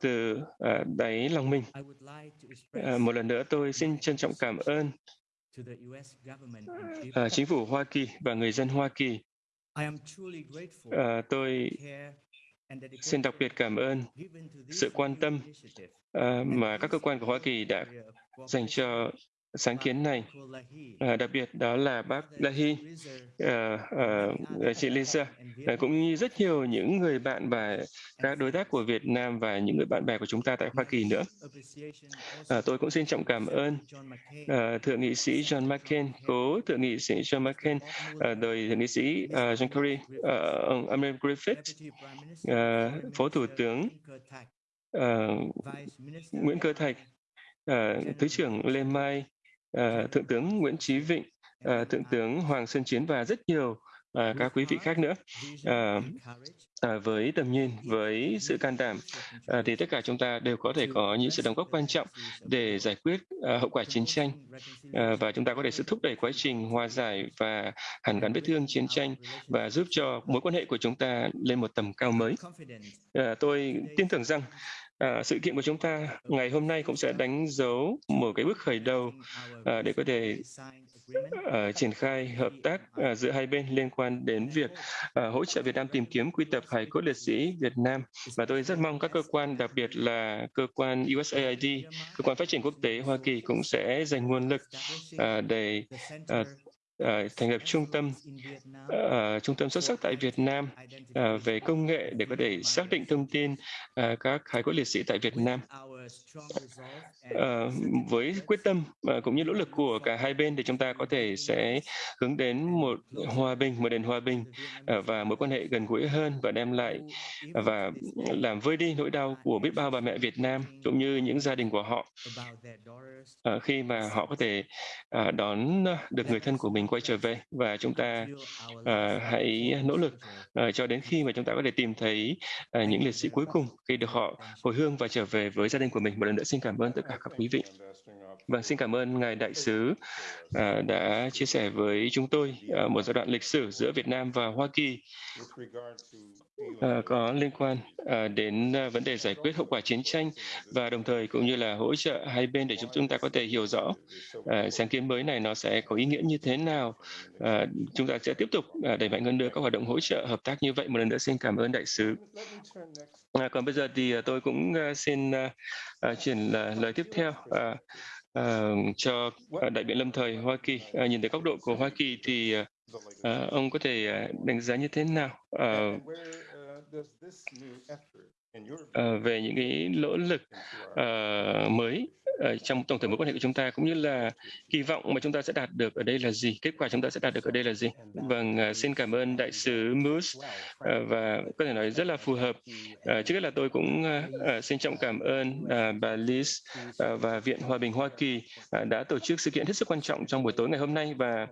từ uh, đáy lòng mình uh, một lần nữa tôi xin trân trọng cảm ơn uh, chính phủ Hoa Kỳ và người dân Hoa Kỳ. Uh, tôi xin đặc biệt cảm ơn sự quan tâm uh, mà các cơ quan của Hoa Kỳ đã dành cho sáng kiến này à, đặc biệt đó là bác Lahi, à, ờ, à, ờ, chị Lisa à, cũng như rất nhiều những người bạn và các đối tác của Việt Nam và những người bạn bè của chúng ta tại Hoa Kỳ nữa. À, tôi cũng xin trọng cảm ơn à, thượng nghị sĩ John McCain, cố thượng nghị sĩ John McCain, à, đời thượng nghị sĩ à, John Kerry, à, ông Amir Griffith, à, phó thủ tướng à, Nguyễn Cơ Thạch, À, thứ trưởng Lê Mai, uh, thượng tướng Nguyễn Chí Vịnh, uh, thượng tướng Hoàng Xuân Chiến và rất nhiều uh, các quý vị khác nữa. Uh, À, với tầm nhìn, với sự can đảm, à, thì tất cả chúng ta đều có thể có những sự đóng góp quan trọng để giải quyết à, hậu quả chiến tranh. À, và chúng ta có thể sự thúc đẩy quá trình hòa giải và hàn gắn vết thương chiến tranh và giúp cho mối quan hệ của chúng ta lên một tầm cao mới. À, tôi tin tưởng rằng À, sự kiện của chúng ta ngày hôm nay cũng sẽ đánh dấu một cái bước khởi đầu à, để có thể à, triển khai hợp tác à, giữa hai bên liên quan đến việc à, hỗ trợ Việt Nam tìm kiếm quy tập hải cốt liệt sĩ Việt Nam. Và tôi rất mong các cơ quan, đặc biệt là cơ quan USAID, cơ quan phát triển quốc tế Hoa Kỳ cũng sẽ dành nguồn lực à, để à, uh, thành lập trung tâm uh, trung tâm xuất sắc tại Việt Nam uh, về công nghệ để có thể xác định thông tin uh, các hải cốt liệt sĩ tại Việt Nam. Uh, với quyết tâm uh, cũng như nỗ lực của cả hai bên thì chúng ta có thể sẽ hướng đến một hòa bình một nền hòa bình uh, và mối quan hệ gần gũi hơn và đem lại uh, và làm vơi đi nỗi đau của biết bao bà mẹ Việt Nam cũng như những gia đình của họ uh, khi mà họ có thể uh, đón được người thân của mình quay trở về và chúng ta uh, hãy nỗ lực uh, cho đến khi mà chúng ta có thể tìm thấy uh, những liệt sĩ cuối cùng khi được họ hồi hương và trở về với gia đình của mình. Một lần nữa xin cảm ơn tất cả các quý vị. Vâng, xin cảm ơn Ngài Đại sứ uh, đã chia sẻ với chúng tôi uh, một giai đoạn lịch sử giữa Việt Nam và Hoa Kỳ à, có liên quan à, đến à, vấn đề giải quyết hậu quả chiến tranh và đồng thời cũng như là hỗ trợ hai bên để chúng chúng ta có thể hiểu rõ sáng kiến mới này nó sẽ có ý nghĩa như thế nào. Chúng ta sẽ tiếp tục đẩy mạnh hơn nữa các hoạt động hỗ trợ hợp tác như vậy. Một lần nữa xin cảm ơn Đại sứ. Còn bây giờ thì tôi cũng xin chuyển lời tiếp theo. Cho đại biện lâm thời Hoa Kỳ nhìn từ góc độ của Hoa Kỳ thì ông có thể đánh giá như thế nào uh, uh, về những cái nỗ lực uh, mới uh, trong tổng thể mối quan hệ của chúng ta cũng như là kỳ vọng mà chúng ta sẽ đạt được ở đây là gì kết quả chúng ta sẽ đạt được ở đây là gì. Vâng uh, xin cảm ơn đại sứ Moose uh, và có thể nói rất là phù hợp. Uh, trước hết là tôi cũng uh, xin trọng cảm ơn uh, bà Liz uh, và Viện Hòa bình Hoa Kỳ uh, đã tổ chức sự kiện hết sức quan trọng trong buổi tối ngày hôm nay. Và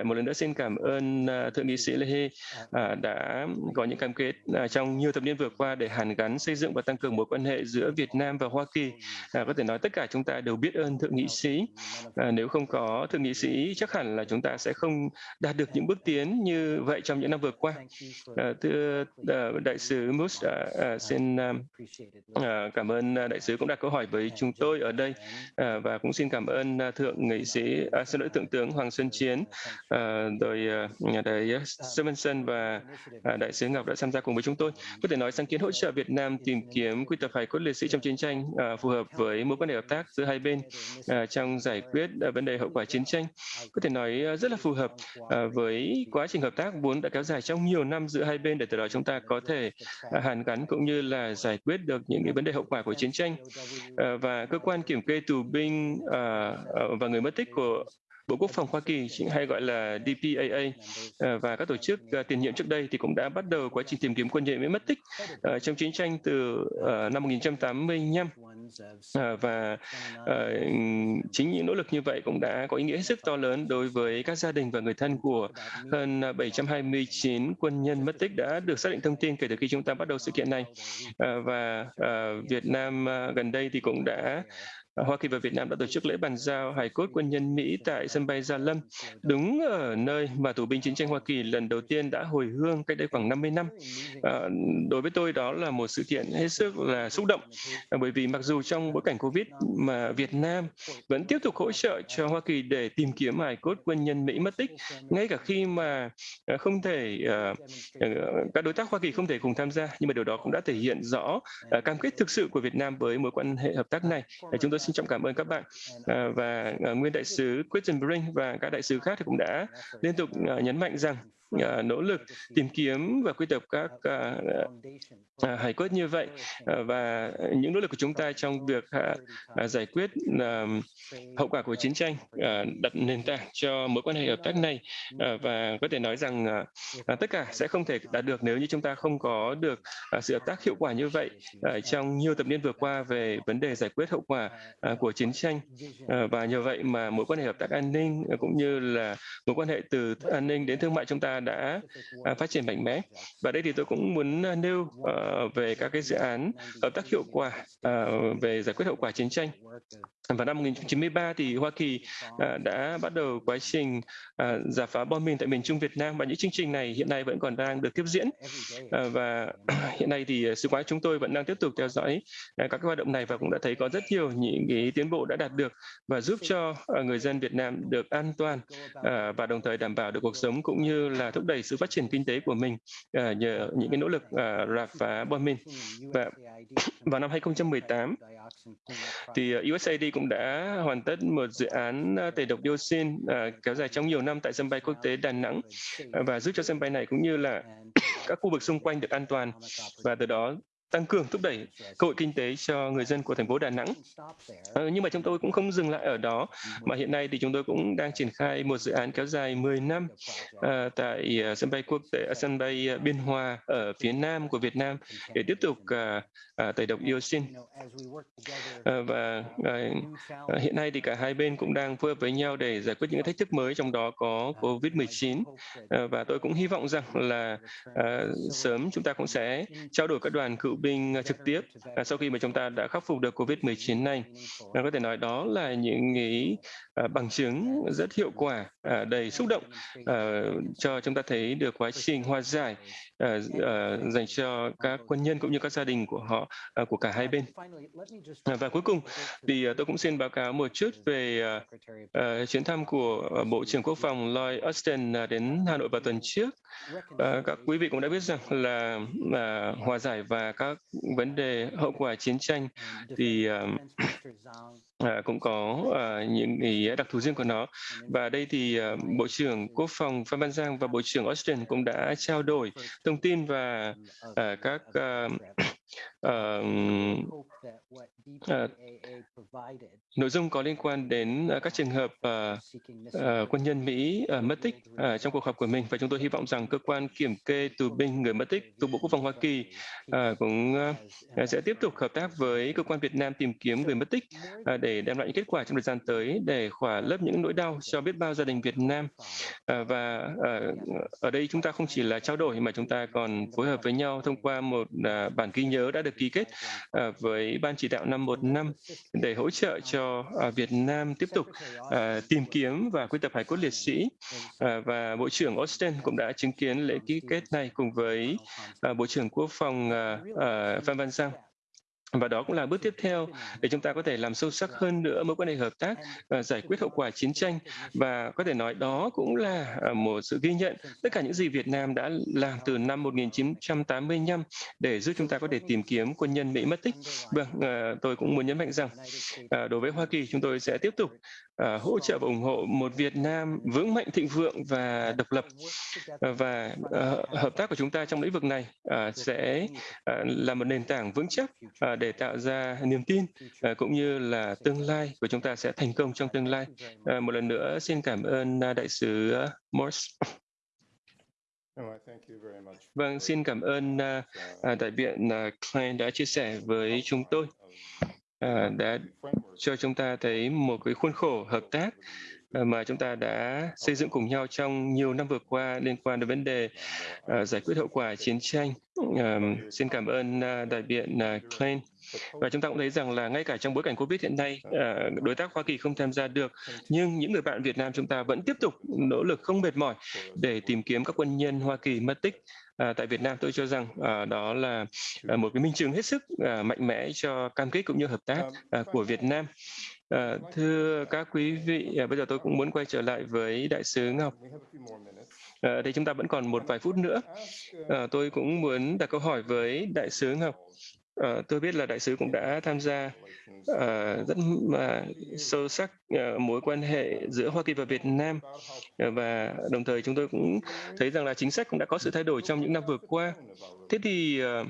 uh, một lần nữa xin cảm ơn uh, thượng nghị sĩ Lehe uh, đã có những cam kết uh, trong nhiều thập niên vừa qua để hàn gắn xây dựng và tăng cường mối quan hệ giữa Việt Nam và Hoa Kỳ À, có thể nói tất cả chúng ta đều biết ơn thượng nghị sĩ. À, nếu không có thượng nghị sĩ, chắc hẳn là chúng ta sẽ không đạt được những bước tiến như vậy trong những năm vừa qua. À, thưa à, đại sứ Mus, à, à, xin à, à cảm ơn à, đại sứ cũng đặt câu hỏi với chúng tôi ở đây à, và cũng xin cảm ơn à, thượng nghị sĩ, à, xin lỗi thượng tướng Hoàng Xuân Chiến, à, rồi nhà đại Stevenson và à, đại sứ Ngọc đã tham gia cùng với chúng tôi. Có thể nói sáng kiến hỗ trợ Việt Nam tìm kiếm quy tập hài cốt liệt sĩ trong chiến tranh à, phù hợp với mối quan hệ hợp tác giữa hai bên à, trong giải quyết à, vấn đề hậu quả chiến tranh. Có thể nói à, rất là phù hợp à, với quá trình hợp tác vốn đã kéo dài trong nhiều năm giữa hai bên để từ đó chúng ta có thể à, hàn gắn cũng như là giải quyết được những cái vấn đề hậu quả của chiến tranh. À, và cơ quan kiểm kê tù binh à, à và người mất tích của Bộ Quốc phòng Hoa Kỳ hay gọi là DPAA ờ, và các tổ chức ờ, tiền nhiệm trước đây thì cũng đã bắt đầu quá trình tìm kiếm quân nhân bị mất tích ờ, trong chiến tranh từ năm 1985 và chính những nỗ lực như vậy cũng đã có ý nghĩa hết sức to lớn đối với các gia đình và người thân của hơn 729 quân nhân mất tích đã được xác định thông tin kể từ khi chúng ta bắt đầu sự kiện này. Và Việt Nam gần đây thì cũng đã Hoa Kỳ và Việt Nam đã tổ chức lễ bàn giao hài cốt quân nhân Mỹ tại sân bay Gia Lâm, đúng ở nơi mà tù binh chiến tranh Hoa Kỳ lần đầu tiên đã hồi hương cách đây khoảng 50 năm. À, đối với tôi đó là một sự kiện hết sức là xúc động, à, bởi vì mặc dù trong bối cảnh Covid mà Việt Nam vẫn tiếp tục hỗ trợ cho Hoa Kỳ để tìm kiếm hài cốt quân nhân Mỹ mất tích, ngay cả khi mà à, không thể uh, các đối tác Hoa Kỳ không thể cùng tham gia, nhưng mà điều đó cũng đã thể hiện rõ uh, cam kết thực sự của Việt Nam với mối quan hệ hợp tác này. Chúng tôi xin trọng cảm ơn các bạn. Ờ, và ờ, nguyên đại sứ Christian Brink và các đại sứ khác thì cũng đã liên tục ờ, nhấn mạnh rằng uh, nỗ lực tìm kiếm và quy tập các ờ, ờ, uh, uh, hải cốt như vậy. Uh, và những nỗ lực của chúng ta trong việc uh, uh, giải quyết uh, hậu quả của chiến tranh uh, đặt nền tảng cho mối quan hệ hợp tác này. Uh, và có thể nói rằng uh, tất cả sẽ không thể đạt được nếu như chúng ta không có được uh, sự hợp tác hiệu quả như vậy uh, trong nhiều thập niên vừa qua về vấn đề giải quyết hậu quả uh, của chiến tranh. Uh, và nhờ vậy mà mối quan hệ hợp tác an ninh uh, cũng như là mối quan hệ từ an ninh đến thương mại chúng ta đã à, phát triển mạnh mẽ. Và đây thì tôi cũng muốn à, nêu ờ, về các cái dự án hợp tác hiệu quả à, về giải quyết hậu quả chiến tranh. Vào năm 1993 thì Hoa Kỳ à, đã bắt đầu quá trình à, giả phá bom mìn tại miền Trung Việt Nam và những chương trình này hiện nay vẫn còn đang được tiếp diễn. À, và [CLEARS THROAT] hiện nay thì sứ quán chúng tôi vẫn đang tiếp tục theo dõi à, các hoạt động này và cũng đã thấy có rất nhiều những cái tiến bộ đã đạt được và giúp cho à, người dân Việt Nam được an toàn à, và đồng thời đảm bảo được cuộc sống cũng như là thúc đẩy sự phát triển kinh tế của mình à, nhờ những cái nỗ lực à, rà phá bom mìn. Và [CLEARS THROAT] vào năm 2018 thì à, USAID cũng đã hoàn tất một dự án à, tẩy độc dioxin uh, kéo dài trong nhiều năm tại sân bay quốc tế Đà Nẵng à, và giúp cho sân bay này cũng như là [CLEARS THROAT] các khu vực xung quanh được an toàn. Và từ đó tăng cường thúc đẩy cơ hội kinh tế cho người dân của thành phố Đà Nẵng. Ờ, nhưng mà chúng tôi cũng không dừng lại ở đó, mà hiện nay thì chúng tôi cũng đang triển khai một dự án kéo dài 10 năm uh, tại uh, sân bay quốc tế, uh, sân bay uh, Biên Hòa ở phía nam của Việt Nam để tiếp tục uh, uh, tẩy độc dioxin. Uh, và uh, hiện nay thì cả hai bên cũng đang phối hợp với nhau để giải quyết những thách thức mới, trong đó có COVID-19. uh, và tôi cũng hy vọng rằng là uh, sớm chúng ta cũng sẽ trao đổi các đoàn cựu binh ờ, trực tiếp à, sau khi mà chúng ta đã khắc phục được Covid-19 này. Có thể nói đó là những ý ờ, bằng chứng rất hiệu quả, à, đầy xúc động ờ, cho chúng ta thấy được quá trình hòa giải dành cho các quân nhân cũng như các gia đình của họ, của cả hai bên. À, và cuối cùng thì tôi cũng xin báo cáo một chút về chuyến thăm của Bộ trưởng Quốc phòng Lloyd Austin đến Hà Nội vào tuần trước. Các quý vị cũng đã biết rằng là hòa giải và các vấn đề hậu quả chiến tranh. Thì [CLEARS THROAT] à, cũng có à, những đặc thù riêng của nó. Và đây thì à, bộ trưởng quốc phòng phan văn giang và bộ trưởng austin cũng đã trao đổi thông tin và à, các à, Ờ, nội dung có liên quan đến ờ, các trường hợp ờ, quân nhân Mỹ mất tích trong cuộc họp của mình. Và chúng tôi hy vọng rằng cơ quan kiểm kê tù binh người mất tích thuộc Bộ Quốc phòng Hoa Kỳ cũng sẽ tiếp tục hợp tác với cơ quan Việt Nam tìm kiếm người mất tích để đem lại những kết quả trong thời gian tới để khỏa lấp những nỗi đau cho biết bao gia đình Việt Nam. Và ở đây chúng ta không chỉ là trao đổi mà chúng ta còn phối hợp với nhau thông qua một bản ghi nhớ đã được ký kết à, với ban chỉ đạo năm một năm để hỗ trợ cho à, Việt Nam tiếp tục à, tìm kiếm và quy tập hải cốt liệt sĩ. Và Bộ trưởng Austin cũng đã chứng kiến lễ ký kết này cùng với Bộ trưởng Quốc phòng Phan Văn Giang và đó cũng là bước tiếp theo để chúng ta có thể làm sâu sắc hơn nữa mối quan hệ hợp tác giải quyết hậu quả chiến tranh và có thể nói đó cũng là à, một sự ghi nhận tất cả những gì Việt Nam đã làm từ năm 1985 để giúp chúng ta có thể tìm kiếm quân nhân Mỹ mất tích. Vâng, à, tôi cũng muốn nhấn mạnh rằng à, đối với Hoa Kỳ chúng tôi sẽ tiếp tục Ờ, hỗ trợ và ủng hộ một Việt Nam vững mạnh thịnh vượng và độc lập ờ, và ờ, hợp tác của chúng ta trong lĩnh vực này sẽ là một nền tảng vững chắc để tạo ra niềm tin uh, cũng như là tương lai của chúng ta sẽ thành công trong tương lai. Uh, một lần nữa xin cảm ơn uh, đại sứ Morse. Vâng, xin cảm ơn uh, đại biện uh, Klein đã chia sẻ với chúng tôi, Ờ, đã cho chúng ta thấy một cái khuôn khổ hợp tác ờ, mà chúng ta đã xây dựng cùng nhau trong nhiều năm vừa qua liên quan đến vấn đề uh, giải quyết hậu quả chiến tranh. Uh, xin cảm ơn uh, đại biện uh, Klein. Và chúng ta cũng thấy rằng là ngay cả trong bối cảnh Covid hiện nay, uh, đối tác Hoa Kỳ không tham gia được, nhưng những người bạn Việt Nam chúng ta vẫn tiếp tục nỗ lực không mệt mỏi để tìm kiếm các quân nhân Hoa Kỳ mất tích. À, tại Việt Nam tôi cho rằng à, đó là à, một cái minh chứng hết sức à, mạnh mẽ cho cam kết cũng như hợp tác à, của Việt Nam. À, thưa các quý vị, à, bây giờ tôi cũng muốn quay trở lại với Đại sứ Ngọc. À, thì chúng ta vẫn còn một vài phút nữa. À, tôi cũng muốn đặt câu hỏi với Đại sứ Ngọc. Ờ, tôi biết là Đại sứ cũng đã tham gia uh, rất mà sâu sắc uh, mối quan hệ giữa Hoa Kỳ và Việt Nam uh, và đồng thời chúng tôi cũng thấy rằng là chính sách cũng đã có sự thay đổi trong những năm vừa qua. Thế thì uh,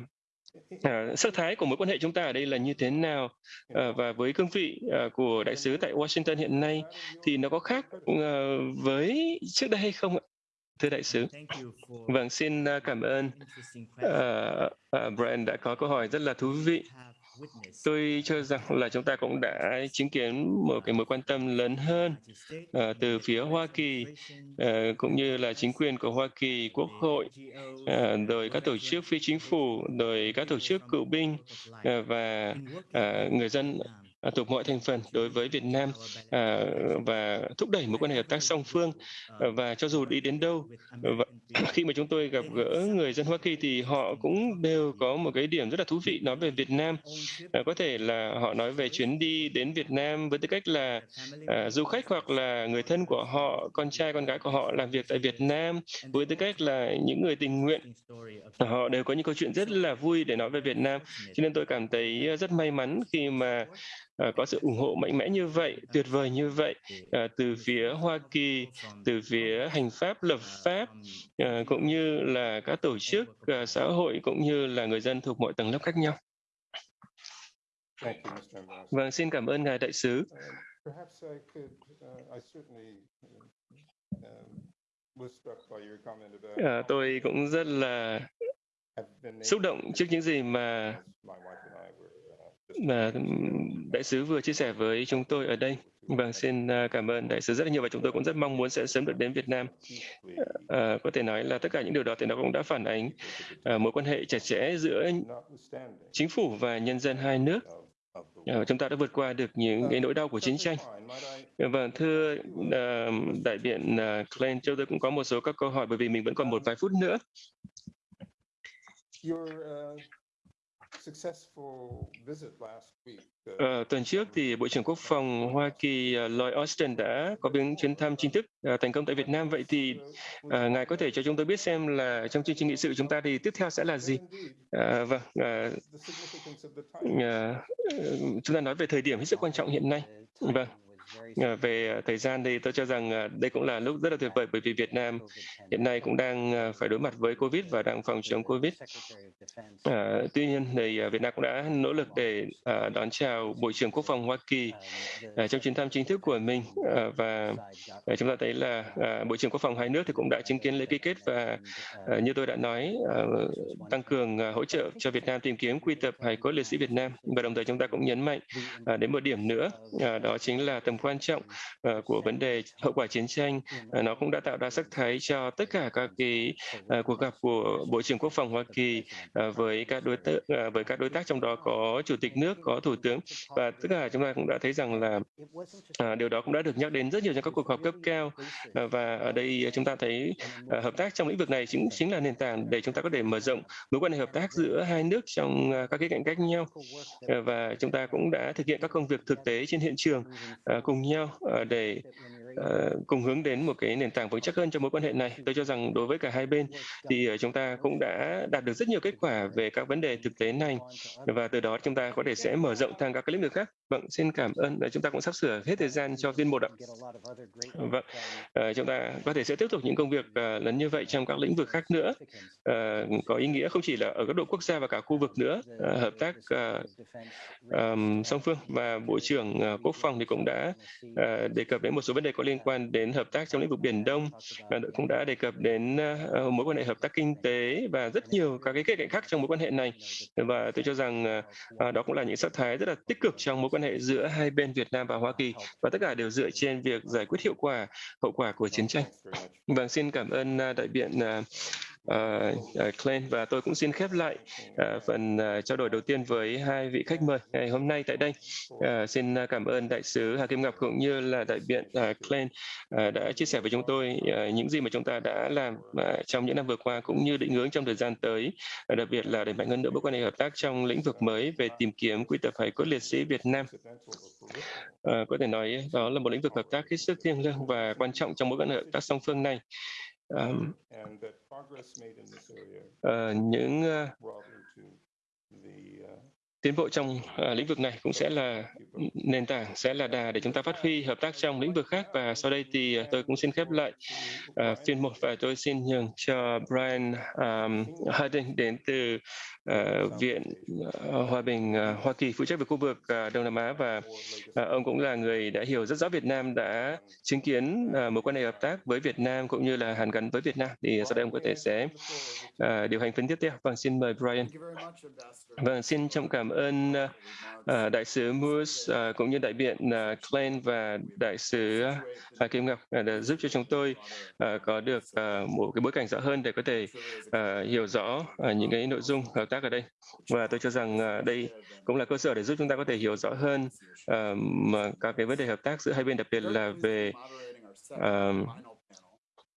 À, sắc thái của mối quan hệ chúng ta ở đây là như thế nào à, và với cương vị à, của đại sứ tại Washington hiện nay thì nó có khác à, với trước đây hay không ạ? Thưa đại sứ, vâng xin cảm ơn. uh, uh, Brian đã có câu hỏi rất là thú vị. Tôi cho rằng là chúng ta cũng đã chứng kiến một cái mối quan tâm lớn hơn uh, từ phía Hoa Kỳ uh, cũng như là chính quyền của Hoa Kỳ, Quốc hội, uh, rồi các tổ chức phi chính phủ, rồi các tổ chức cựu binh uh, và uh, người dân à, thuộc mọi thành phần đối với Việt Nam à, và thúc đẩy mối quan hệ hợp tác song phương à, và cho dù đi đến đâu và [CLEARS THROAT] khi mà chúng tôi gặp gỡ người dân Hoa Kỳ thì họ cũng đều có một cái điểm rất là thú vị nói về Việt Nam. À, có thể là họ nói về chuyến đi đến Việt Nam với tư cách là à, du khách hoặc là người thân của họ con trai con gái của họ làm việc tại Việt Nam với tư cách là những người tình nguyện. Họ đều có những câu chuyện rất là vui để nói về Việt Nam. Cho nên tôi cảm thấy rất may mắn khi mà uh, có sự ủng hộ mạnh mẽ như vậy, tuyệt vời như vậy uh, từ phía Hoa Kỳ, từ phía hành pháp, lập pháp, uh, cũng như là các tổ chức uh, xã hội cũng như là người dân thuộc mọi tầng lớp khác nhau. Vâng, xin cảm ơn ngài đại sứ. À, tôi cũng rất là xúc động trước những gì mà mà đại sứ vừa chia sẻ với chúng tôi ở đây. Vâng, xin à, cảm ơn đại sứ rất là nhiều và chúng tôi cũng rất mong muốn sẽ sớm được đến Việt Nam. À, có thể nói là tất cả những điều đó thì nó cũng đã phản ánh à, mối quan hệ chặt chẽ giữa chính phủ và nhân dân hai nước. À, chúng ta đã vượt qua được những cái nỗi đau của chiến tranh. Vâng, thưa à, đại biện à, Klein, chúng tôi cũng có một số các câu hỏi bởi vì mình vẫn còn một vài phút nữa. Ờ, tuần trước thì Bộ trưởng Quốc phòng Hoa Kỳ uh, Lloyd Austin đã có những chuyến thăm chính thức uh, thành công tại Việt Nam. Vậy thì ngài có thể cho chúng tôi biết xem là trong chương trình nghị sự chúng ta thì tiếp theo sẽ là gì? Vâng, chúng ta nói về thời điểm hết sức quan trọng hiện nay. Vâng. À, về à, thời gian thì tôi cho rằng à, đây cũng là lúc rất là tuyệt vời bởi vì Việt Nam hiện nay cũng đang phải đối mặt với Covid và đang phòng chống Covid. À, tuy nhiên thì Việt Nam cũng đã nỗ lực để đón chào Bộ trưởng Quốc phòng Hoa Kỳ à, trong chuyến thăm chính thức của mình và chúng ta thấy là Bộ trưởng Quốc phòng hai nước thì cũng đã chứng kiến lễ ký kết và à, như tôi đã nói tăng cường hỗ trợ cho Việt Nam tìm kiếm quy tập hài cốt liệt sĩ Việt Nam. Và đồng thời chúng ta cũng nhấn mạnh đến một điểm nữa đó chính là tầm quan trọng uh, của vấn đề hậu quả chiến tranh. Uh, nó cũng đã tạo ra sắc thái cho tất cả các cái uh, cuộc gặp của bộ trưởng quốc phòng Hoa Kỳ uh, với các đối tác uh, với các đối tác trong đó có chủ tịch nước có thủ tướng. Và tất cả chúng ta cũng đã thấy rằng là uh, điều đó cũng đã được nhắc đến rất nhiều trong các cuộc họp cấp cao. Uh, và ở đây chúng ta thấy uh, hợp tác trong lĩnh vực này chính chính là nền tảng để chúng ta có thể mở rộng mối quan hệ hợp tác giữa hai nước trong uh, các cái cạnh cách nhau. Uh, và chúng ta cũng đã thực hiện các công việc thực tế trên hiện trường. Uh, cùng nhau ờ, để uh, cùng hướng đến một cái nền tảng vững chắc hơn cho mối quan hệ này. Tôi cho rằng đối với cả hai bên thì ờ, chúng ta cũng đã đạt được rất nhiều kết quả về các vấn đề thực tế này và từ đó chúng ta có thể sẽ mở rộng sang các cái lĩnh vực khác. Vâng, xin cảm ơn. Chúng ta cũng sắp sửa hết thời gian cho viên một ạ. Vâng, uh, chúng ta có thể sẽ tiếp tục những công việc uh, lớn như vậy trong các lĩnh vực khác nữa. Uh, có ý nghĩa không chỉ là ở cấp độ quốc gia và cả khu vực nữa, uh, hợp tác uh, um, song phương và Bộ trưởng uh, Quốc phòng thì cũng đã uh, đề cập đến một số vấn đề có liên liên quan đến hợp tác trong lĩnh vực Biển Đông, uh, cũng đã đề cập đến uh, mối quan hệ hợp tác kinh tế và rất nhiều các cái kết cạnh khác trong mối quan hệ này. Và tôi cho rằng uh, đó cũng là những sắc thái rất là tích cực trong mối quan hệ giữa hai bên Việt Nam và Hoa Kỳ và tất cả đều dựa trên việc giải quyết hiệu quả hậu quả của chiến tranh. Vâng, xin cảm ơn uh, đại biện uh, Ờ, ờ, uh, Klein và tôi cũng xin khép lại uh, phần uh, trao đổi đầu tiên với hai vị khách mời ngày hôm nay tại đây. Uh, xin cảm ơn đại sứ Hà Kim Ngọc cũng như là đại biện uh, Klein uh, đã chia sẻ với chúng tôi uh, những gì mà chúng ta đã làm uh, trong những năm vừa qua cũng như định hướng trong thời gian tới, uh, đặc biệt là đẩy mạnh hơn nữa mối quan hệ hợp tác trong lĩnh vực mới về tìm kiếm quy tập hải cốt liệt sĩ Việt Nam. Uh, có thể nói đó là một lĩnh vực hợp tác hết sức thiêng liêng và quan trọng trong mối quan hệ hợp tác song phương này. Um, uh, những uh, tiến bộ trong uh, lĩnh vực này cũng sẽ là nền tảng sẽ là đà để chúng ta phát huy hợp tác trong lĩnh vực khác. Và sau đây thì uh, tôi cũng xin khép lại uh, phiên một và tôi xin nhường cho Brian um, Harding đến từ uh, Viện uh, Hòa bình uh, Hoa Kỳ phụ trách về khu vực uh, Đông Nam Á và uh, ông cũng là người đã hiểu rất rõ Việt Nam đã chứng kiến uh, mối quan hệ hợp tác với Việt Nam cũng như là hàn gắn với Việt Nam thì sau đây ông có thể sẽ uh, điều hành phiên tiếp theo. Vâng, xin mời Brian. Vâng, xin trọng cảm cảm ơn uh, đại sứ Moose uh, cũng như đại biện uh, Klein và đại sứ uh, Kim Ngọc uh, đã giúp cho chúng tôi uh, có được uh, một cái bối cảnh rõ hơn để có thể uh, hiểu rõ uh, những cái nội dung hợp tác ở đây. Và tôi cho rằng à, đây cũng là cơ sở để giúp chúng ta có thể hiểu rõ hơn uh, các cái vấn đề hợp tác giữa hai bên, đặc biệt là về uh,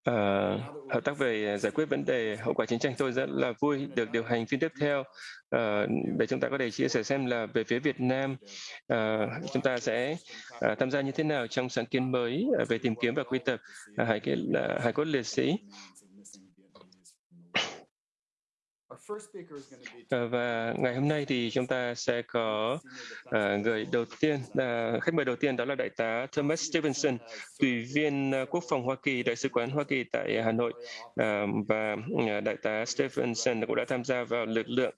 Uh, hợp tác về giải quyết vấn đề hậu quả chiến tranh tôi rất là vui được điều hành phiên tiếp theo uh, để chúng ta có thể chia sẻ xem là về phía Việt Nam uh, chúng ta sẽ uh, tham gia như thế nào trong sáng kiến mới về tìm kiếm và quy tập uh, hải, uh, hải cốt liệt sĩ Ờ, Ờ, và ngày hôm nay thì chúng ta sẽ có uh, người đầu tiên, uh, khách mời đầu tiên đó là Đại tá Thomas Stevenson, Tùy viên uh, Quốc phòng Hoa Kỳ, Đại sứ quán Hoa Kỳ tại Hà Nội. Uh, và uh, Đại tá Stevenson cũng đã tham gia vào lực lượng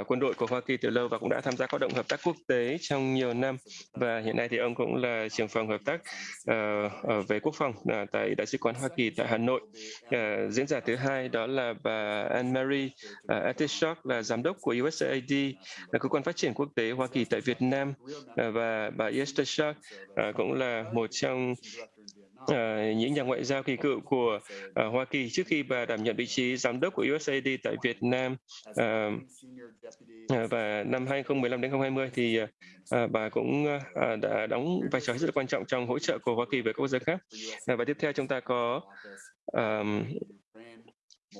uh, quân đội của Hoa Kỳ từ lâu và cũng đã tham gia hoạt động hợp tác quốc tế trong nhiều năm. Và hiện nay thì ông cũng là trưởng phòng hợp tác uh, về quốc phòng uh, tại Đại sứ quán Hoa Kỳ tại Hà Nội. Uh, diễn giả thứ hai đó là bà Anne Marie Atish Shock là giám đốc của USAID, là cơ quan phát triển quốc tế Hoa Kỳ tại Việt Nam à, và bà Esther Shock à, cũng là một trong À, những nhà ngoại giao kỳ cựu của à, Hoa Kỳ trước khi bà đảm nhận vị trí giám đốc của USAID tại Việt Nam à, à và năm 2015 đến 2020 thì à, bà cũng à, đã đóng vai trò rất là quan trọng trong hỗ trợ của Hoa Kỳ với các quốc gia khác. à, và tiếp theo chúng ta có um,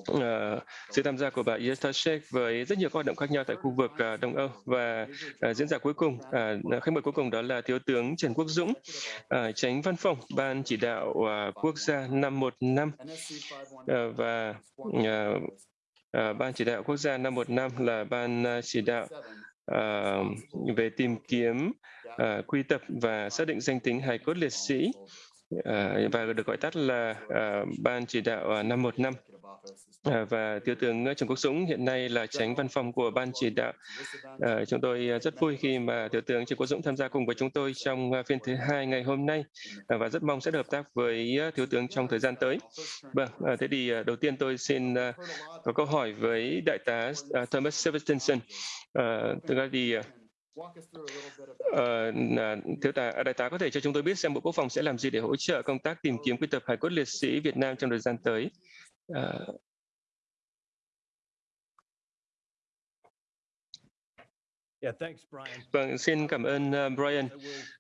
uh, sự tham gia của bà Yestashek với rất nhiều các hoạt động khác nhau tại khu vực uh, Đông Âu và uh, diễn giả cuối cùng, uh, khách mời cuối cùng đó là Thiếu tướng Trần Quốc Dũng, uh, tránh văn phòng Ban chỉ đạo uh, quốc gia 515 uh, và uh, uh, Ban chỉ đạo quốc gia 515 là ban uh, chỉ đạo uh, về tìm kiếm, uh, quy tập và xác định danh tính hài cốt liệt sĩ. Ờ, và được gọi tắt là uh, Ban chỉ đạo ờ, 515. À, và thiếu tướng Trần Quốc Dũng hiện nay là tránh văn phòng của ban chỉ đạo. À, chúng tôi rất vui khi mà thiếu tướng Trần Quốc Dũng tham gia cùng với chúng tôi trong phiên thứ hai ngày hôm nay à, và rất mong sẽ hợp tác với thiếu tướng trong thời gian tới. Vâng, à, thế thì đầu tiên tôi xin à, có câu hỏi với đại tá à, Thomas Sevenson. À, thực ra thì Uh, thiếu tá đại tá có thể cho chúng tôi biết xem bộ quốc phòng sẽ làm gì để hỗ trợ công tác tìm kiếm quy tập hải cốt liệt sĩ Việt Nam trong thời gian tới? Uh, Vâng, xin cảm ơn uh, Brian.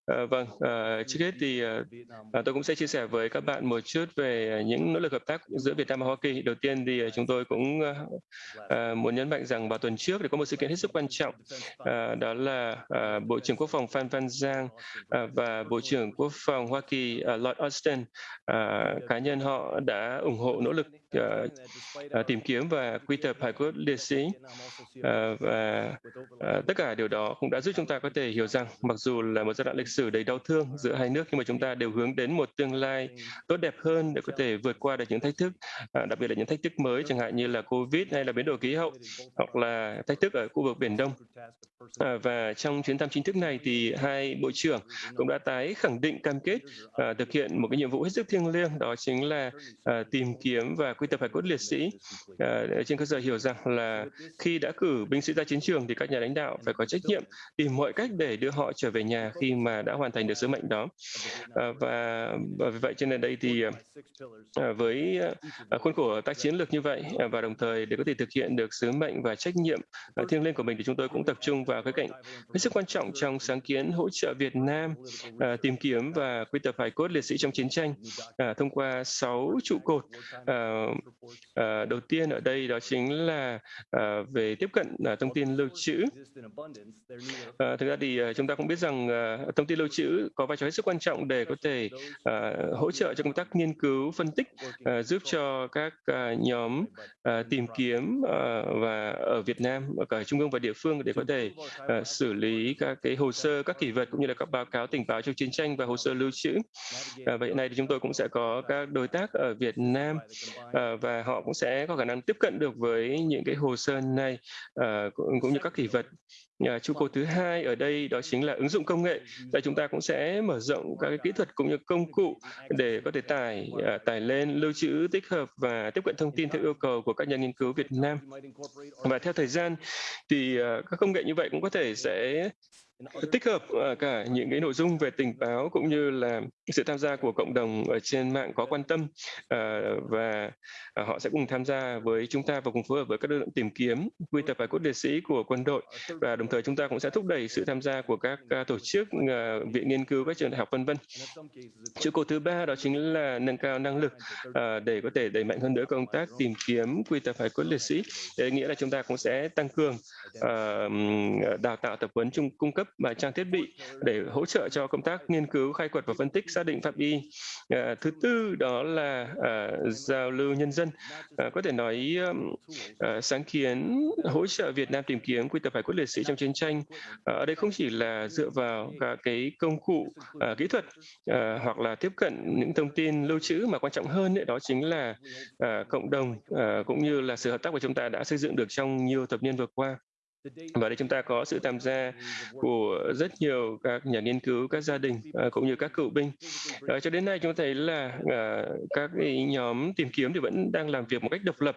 Ờ, vâng, uh, trước hết thì uh, tôi cũng sẽ chia sẻ với các bạn một chút về những nỗ lực hợp tác giữa Việt Nam và Hoa Kỳ. Đầu tiên thì chúng tôi cũng uh, uh, muốn nhấn mạnh rằng vào tuần trước thì có một sự kiện hết sức quan trọng, uh, đó là uh, Bộ trưởng Quốc phòng Phan Văn Giang uh, và Bộ trưởng Quốc phòng Hoa Kỳ uh, Lloyd Austin, uh, cá nhân họ đã ủng hộ nỗ lực uh, tìm kiếm và quy tập hải cốt liệt sĩ uh, và uh, tất cả điều đó cũng đã giúp chúng ta có thể hiểu rằng mặc dù là một giai đoạn lịch sử đầy đau thương giữa hai nước nhưng mà chúng ta đều hướng đến một tương lai tốt đẹp hơn để có thể vượt qua được những thách thức à, đặc biệt là những thách thức mới chẳng hạn như là covid hay là biến đổi khí hậu hoặc là thách thức ở khu vực biển đông. À, và trong chuyến thăm chính thức này thì hai bộ trưởng cũng đã tái khẳng định cam kết à, thực hiện một cái nhiệm vụ hết sức thiêng liêng, đó chính là tìm kiếm và quy tập hải cốt liệt sĩ. Trên cơ sở hiểu rằng là khi đã cử binh sĩ ra chiến trường thì các nhà lãnh đạo phải có trách nhiệm tìm mọi cách để đưa họ trở về nhà khi mà đã hoàn thành được sứ mệnh đó. Ờ, và, và vì vậy cho nên đây thì ờ, với ờ, khuôn khổ tác chiến lược như vậy và đồng thời để có thể thực hiện được sứ mệnh và trách nhiệm thiêng liêng của mình thì chúng tôi cũng tập trung vào cái cạnh hết sức quan trọng trong sáng kiến hỗ trợ Việt Nam tìm kiếm và quy tập hài cốt liệt sĩ trong chiến tranh thông qua sáu trụ cột. Đầu tiên ở đây đó chính là về tiếp cận thông tin lưu trữ. Thực ra thì chúng ta cũng biết rằng thông tin lưu trữ có vai trò hết sức quan trọng để có thể uh, hỗ trợ cho công tác nghiên cứu phân tích uh, giúp cho các uh, nhóm uh, tìm kiếm uh, và ở Việt Nam ở cả trung ương và địa phương để có thể uh, xử lý các cái hồ sơ các kỷ vật cũng như là các báo cáo tình báo trong chiến tranh và hồ sơ lưu trữ. Uh, vậy này thì chúng tôi cũng sẽ có các đối tác ở Việt Nam uh, và họ cũng sẽ có khả năng tiếp cận được với những cái hồ sơ này uh, cũng như các kỷ vật. À, trụ cột thứ hai ở đây đó chính là ứng dụng công nghệ. Và chúng ta cũng sẽ mở rộng các cái kỹ thuật cũng như công cụ để có thể tải à, tải lên, lưu trữ, tích hợp và tiếp cận thông tin theo yêu cầu của các nhà nghiên cứu Việt Nam. Và theo thời gian thì à, các công nghệ như vậy cũng có thể sẽ tích hợp uh, cả những cái nội dung về tình báo cũng như là sự tham gia của cộng đồng ở trên mạng có quan tâm uh, và uh, họ sẽ cùng tham gia với chúng ta và cùng phối hợp với các lực lượng tìm kiếm quy tập hải cốt liệt sĩ của quân đội. Và đồng thời chúng ta cũng sẽ thúc đẩy sự tham gia của các tổ chức viện nghiên cứu các trường đại học vân vân. Trụ cột thứ ba đó chính là nâng cao năng lực để có thể đẩy mạnh hơn nữa công tác tìm kiếm quy tập hải cốt liệt sĩ. Để nghĩa là chúng ta cũng sẽ tăng cường đào tạo tập huấn chung cung cấp và trang thiết bị để hỗ trợ cho công tác nghiên cứu khai quật và phân tích xác định pháp y à, thứ tư đó là à, giao lưu nhân dân. À, có thể nói à, sáng kiến hỗ trợ Việt Nam tìm kiếm quy tập hải cốt liệt sĩ trong chiến tranh. À, ở đây không chỉ là dựa vào các cái công cụ à, kỹ thuật à, hoặc là tiếp cận những thông tin lưu trữ mà quan trọng hơn ấy, đó chính là à, cộng đồng à, cũng như là sự hợp tác của chúng ta đã xây dựng được trong nhiều thập niên vừa qua và đây chúng ta có sự tham gia của rất nhiều các nhà nghiên cứu, các gia đình à, cũng như các cựu binh. À, cho đến nay chúng thấy là à, các nhóm tìm kiếm thì vẫn đang làm việc một cách độc lập,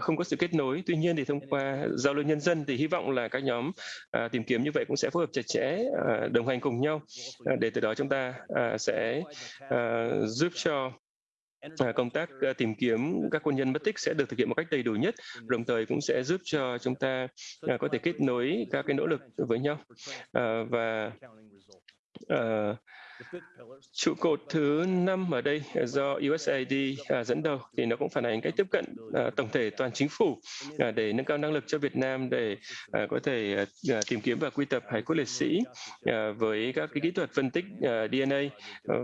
không có sự kết nối. Tuy nhiên thì thông qua giao lưu nhân dân thì hy vọng là các nhóm tìm kiếm như vậy cũng sẽ phối hợp chặt chẽ, đồng hành cùng nhau để từ đó chúng ta sẽ giúp cho công tác ờ, tìm kiếm các quân nhân mất tích sẽ được thực hiện một cách đầy đủ nhất, đồng thời cũng sẽ giúp cho chúng ta ờ, có thể kết nối các cái nỗ lực với nhau. Ờ, và uh, Trụ cột thứ năm ở đây do USAID à, dẫn đầu thì nó cũng phản ánh cách tiếp cận à, tổng thể toàn chính phủ à, để nâng cao năng lực cho Việt Nam để có thể tìm kiếm và quy tập hải cốt liệt sĩ với các cái kỹ thuật phân tích DNA